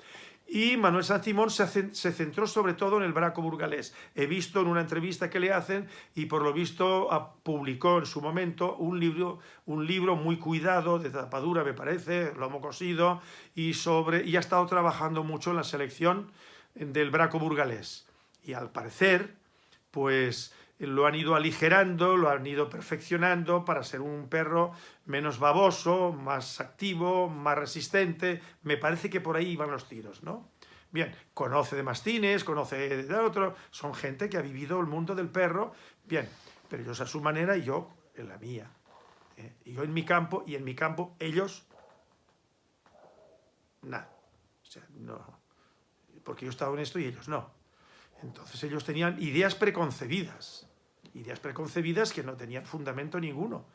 Y Manuel San Simón se, centró sobre todo en el braco burgalés. He visto en una entrevista que le hacen y por lo visto publicó en su momento un libro, un libro muy cuidado, de tapadura me parece, lomo cosido, y, sobre, y ha estado trabajando mucho en la selección del braco burgalés. Y al parecer, pues lo han ido aligerando, lo han ido perfeccionando para ser un perro menos baboso, más activo, más resistente. Me parece que por ahí van los tiros, ¿no? Bien, conoce de mastines, conoce de otro, son gente que ha vivido el mundo del perro, bien, pero ellos a su manera y yo en la mía. ¿eh? Y yo en mi campo, y en mi campo ellos, nada. O sea, no. Porque yo estaba en esto y ellos no. Entonces ellos tenían ideas preconcebidas, ideas preconcebidas que no tenían fundamento ninguno.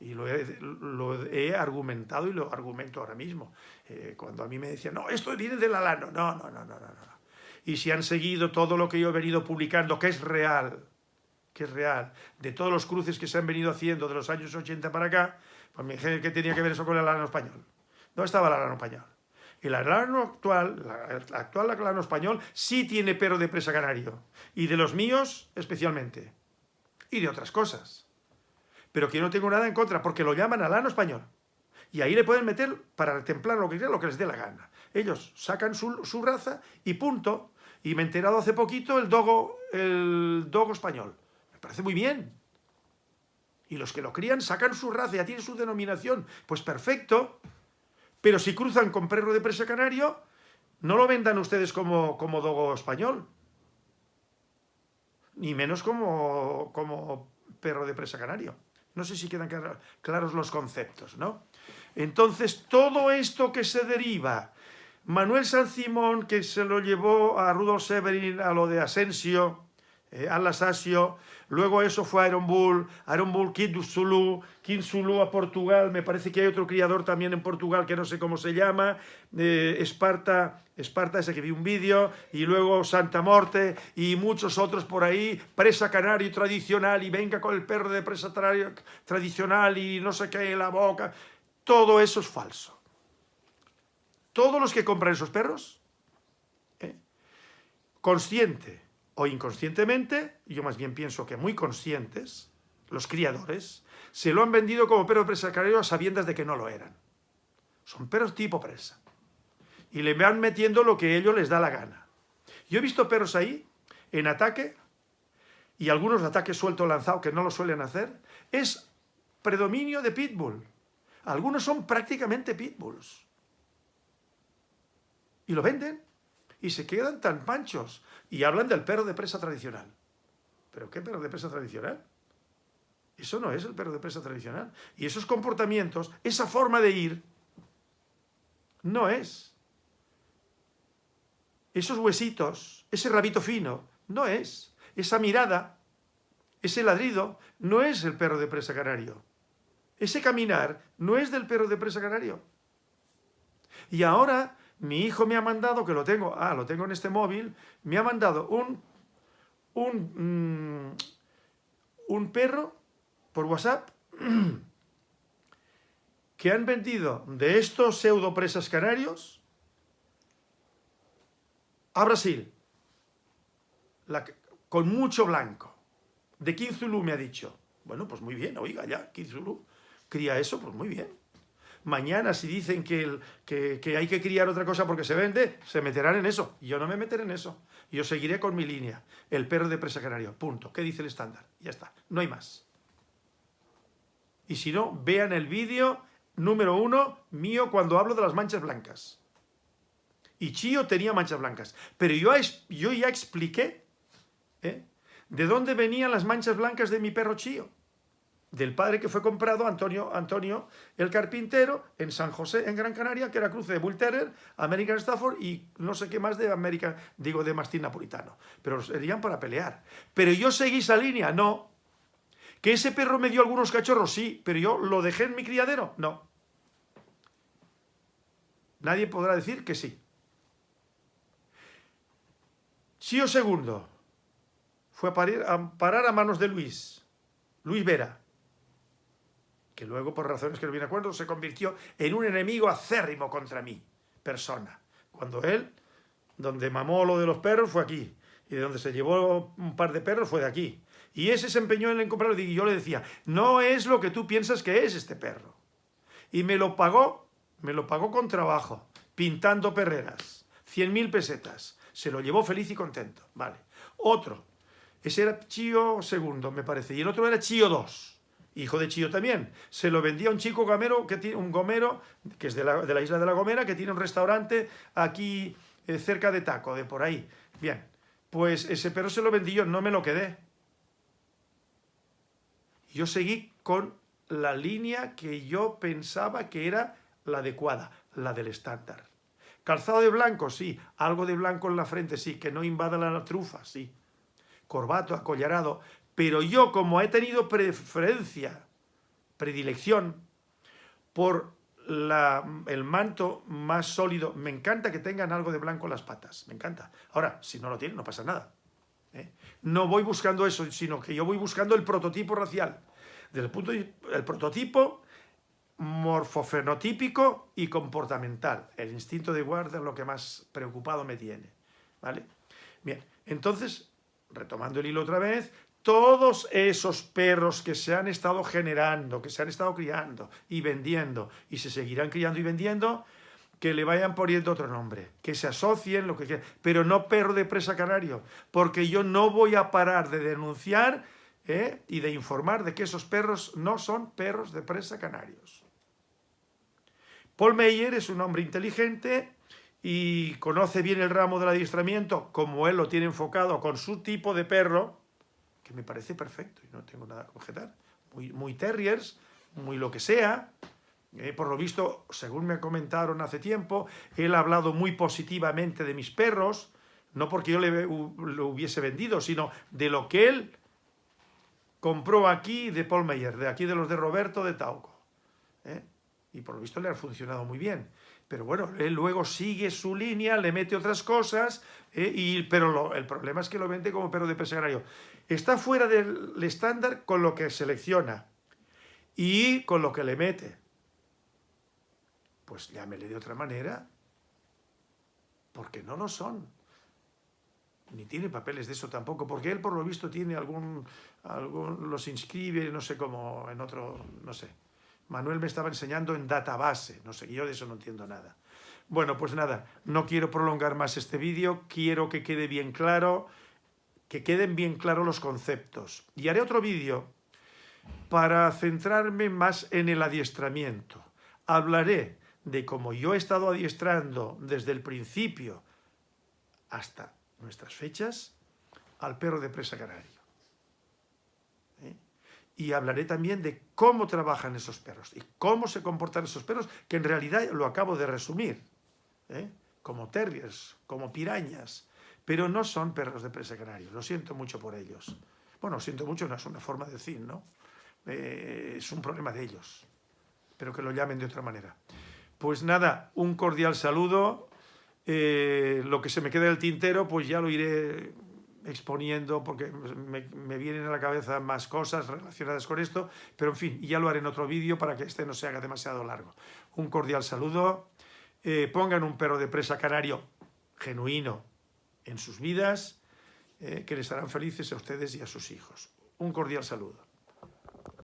Y lo he, argumentado y lo argumento ahora mismo. Eh, cuando a mí me decían, no, esto viene del alano. No, no, no, no, no, no. Y si han seguido todo lo que yo he venido publicando, que es real, que es real, de todos los cruces que se han venido haciendo de los años 80 para acá, pues me dije que tenía que ver eso con el alano español. ¿Dónde estaba el alano español? El alano actual, el actual alano español, sí tiene perro de presa canario. Y de los míos, especialmente. Y de otras cosas. Pero que yo no tengo nada en contra, porque lo llaman alano español. Y ahí le pueden meter, para templar lo que lo que les dé la gana. Ellos sacan su, raza y punto. Y me he enterado hace poquito el dogo, el dogo español. Me parece muy bien. Y los que lo crían sacan su raza, ya tienen su denominación. Pues perfecto. Pero si cruzan con perro de presa canario, no lo vendan ustedes como, como dogo español. Ni menos como, como perro de presa canario. No sé si quedan claros los conceptos, ¿no? Entonces, todo esto que se deriva, Manuel San Simón, que se lo llevó a Rudolf Severin a lo de Asensio, eh, luego eso fue Iron Bull, Iron Bull, Kid Zulu, King Zulu a Portugal, me parece que hay otro criador también en Portugal que no sé cómo se llama, eh, Esparta, Esparta ese que vi un vídeo, y luego Santa Morte y muchos otros por ahí, presa canario tradicional y venga con el perro de presa tradicional y no sé qué la boca, todo eso es falso. Todos los que compran esos perros, ¿eh? consciente, o inconscientemente, yo más bien pienso que muy conscientes, los criadores, se lo han vendido como perro presa canario a sabiendas de que no lo eran. Son perros tipo presa. Y le van metiendo lo que ellos les da la gana. Yo he visto perros ahí, en ataque, y algunos de ataque suelto lanzado que no lo suelen hacer, es predominio de pitbull. Algunos son prácticamente pitbulls. Y lo venden y se quedan tan panchos y hablan del perro de presa tradicional. ¿Pero qué perro de presa tradicional? Eso no es el perro de presa tradicional. Y esos comportamientos, esa forma de ir, no es. Esos huesitos, ese rabito fino, no es. Esa mirada, ese ladrido, no es el perro de presa canario. Ese caminar no es del perro de presa canario. Y ahora mi hijo me ha mandado, que lo tengo, ah, lo tengo en este móvil, me ha mandado un, un, mm, un perro por WhatsApp que han vendido de estos pseudo presas canarios a Brasil, con mucho blanco. De Kinzulu me ha dicho. Bueno, pues muy bien, oiga, ya, Kinzulu cría eso, pues muy bien. Mañana si dicen que, que, hay que criar otra cosa porque se vende, se meterán en eso. Yo no me meteré en eso. Yo seguiré con mi línea. El perro de presa canario. Punto. ¿Qué dice el estándar? Ya está. No hay más. Y si no, vean el vídeo número uno mío cuando hablo de las manchas blancas. Y Chío tenía manchas blancas. Pero yo, yo ya expliqué ¿eh? de dónde venían las manchas blancas de mi perro Chío del padre que fue comprado, Antonio, Antonio el carpintero, en San José, en Gran Canaria, que era cruce de Bull Terrier, American Stafford y no sé qué más de América, digo, de mastín napolitano. Pero serían para pelear. Pero yo seguí esa línea, no. ¿Que ese perro me dio algunos cachorros? Sí, pero yo lo dejé en mi criadero, no. Nadie podrá decir que sí. Chío segundo fue a parar a manos de Luis, Luis Vera, que luego, por razones que no viene acuerdo, se convirtió en un enemigo acérrimo contra mí, persona. Cuando él, donde mamó lo de los perros, fue aquí. Y de donde se llevó un par de perros fue de aquí. Y ese se empeñó en comprarlo y yo le decía, no es lo que tú piensas que es este perro. Y me lo pagó, me lo pagó con trabajo, pintando perreras, 100.000 pesetas. Se lo llevó feliz y contento. Vale. Otro, ese era Chío segundo, me parece, y el otro era Chío 2 hijo de Chío también. Se lo vendía a un chico gomero, que tiene, un gomero, que es de la, isla de la Gomera, que tiene un restaurante aquí eh, cerca de Taco, de por ahí. Bien, pues ese perro se lo vendí yo, no me lo quedé. Yo seguí con la línea que yo pensaba que era la adecuada, la del estándar. Calzado de blanco, sí. Algo de blanco en la frente, sí. Que no invada la trufa, sí. Corbato, acollarado pero yo como he tenido preferencia, predilección por el manto más sólido, me encanta que tengan algo de blanco en las patas, me encanta. Ahora, si no lo tienen, no pasa nada. ¿eh? No voy buscando eso, sino que yo voy buscando el prototipo racial. El punto el prototipo morfofenotípico y comportamental. El instinto de guarda es lo que más preocupado me tiene. ¿Vale? Bien, entonces, retomando el hilo otra vez, todos esos perros que se han estado generando, que se han estado criando y vendiendo, y se seguirán criando y vendiendo, que le vayan poniendo otro nombre, que se asocien, lo que quieran, pero no perro de presa canario, porque yo no voy a parar de denunciar ¿eh? y de informar de que esos perros no son perros de presa canarios. Paul Meyer es un hombre inteligente y conoce bien el ramo del adiestramiento, como él lo tiene enfocado con su tipo de perro, que me parece perfecto y no tengo nada que objetar. Muy, muy terriers, muy lo que sea. Eh, por lo visto, según me comentaron hace tiempo, él ha hablado muy positivamente de mis perros, no porque yo le, lo hubiese vendido, sino de lo que él compró aquí de Paul Meyer, de aquí de los de Roberto de Tauco. ¿eh? Y por lo visto le ha funcionado muy bien. Pero bueno, él luego sigue su línea, le mete otras cosas, ¿eh? y, pero el problema es que lo vende como perro de pesegrario. Está fuera del estándar con lo que selecciona y con lo que le mete. Pues llámele de otra manera, porque no lo son. Ni tiene papeles de eso tampoco, porque él por lo visto tiene algún, algún los inscribe, no sé cómo, en otro, no sé. Manuel me estaba enseñando en database, no sé, yo de eso no entiendo nada. Bueno, pues nada, no quiero prolongar más este vídeo, quiero que quede bien claro que queden bien claros los conceptos. Y haré otro vídeo para centrarme más en el adiestramiento. Hablaré de cómo yo he estado adiestrando desde el principio hasta nuestras fechas al perro de presa canario. ¿Eh? Y hablaré también de cómo trabajan esos perros y cómo se comportan esos perros, que en realidad lo acabo de resumir, ¿eh? como terriers, como pirañas, pero no son perros de presa canario, lo siento mucho por ellos. Bueno, siento mucho, no es una forma de decir, ¿no? Eh, es un problema de ellos, pero que lo llamen de otra manera. Pues nada, un cordial saludo, lo que se me quede del tintero, pues ya lo iré exponiendo porque me, vienen a la cabeza más cosas relacionadas con esto, pero en fin, ya lo haré en otro vídeo para que este no se haga demasiado largo. Un cordial saludo, eh, pongan un perro de presa canario genuino en sus vidas, eh, que les harán felices a ustedes y a sus hijos. Un cordial saludo.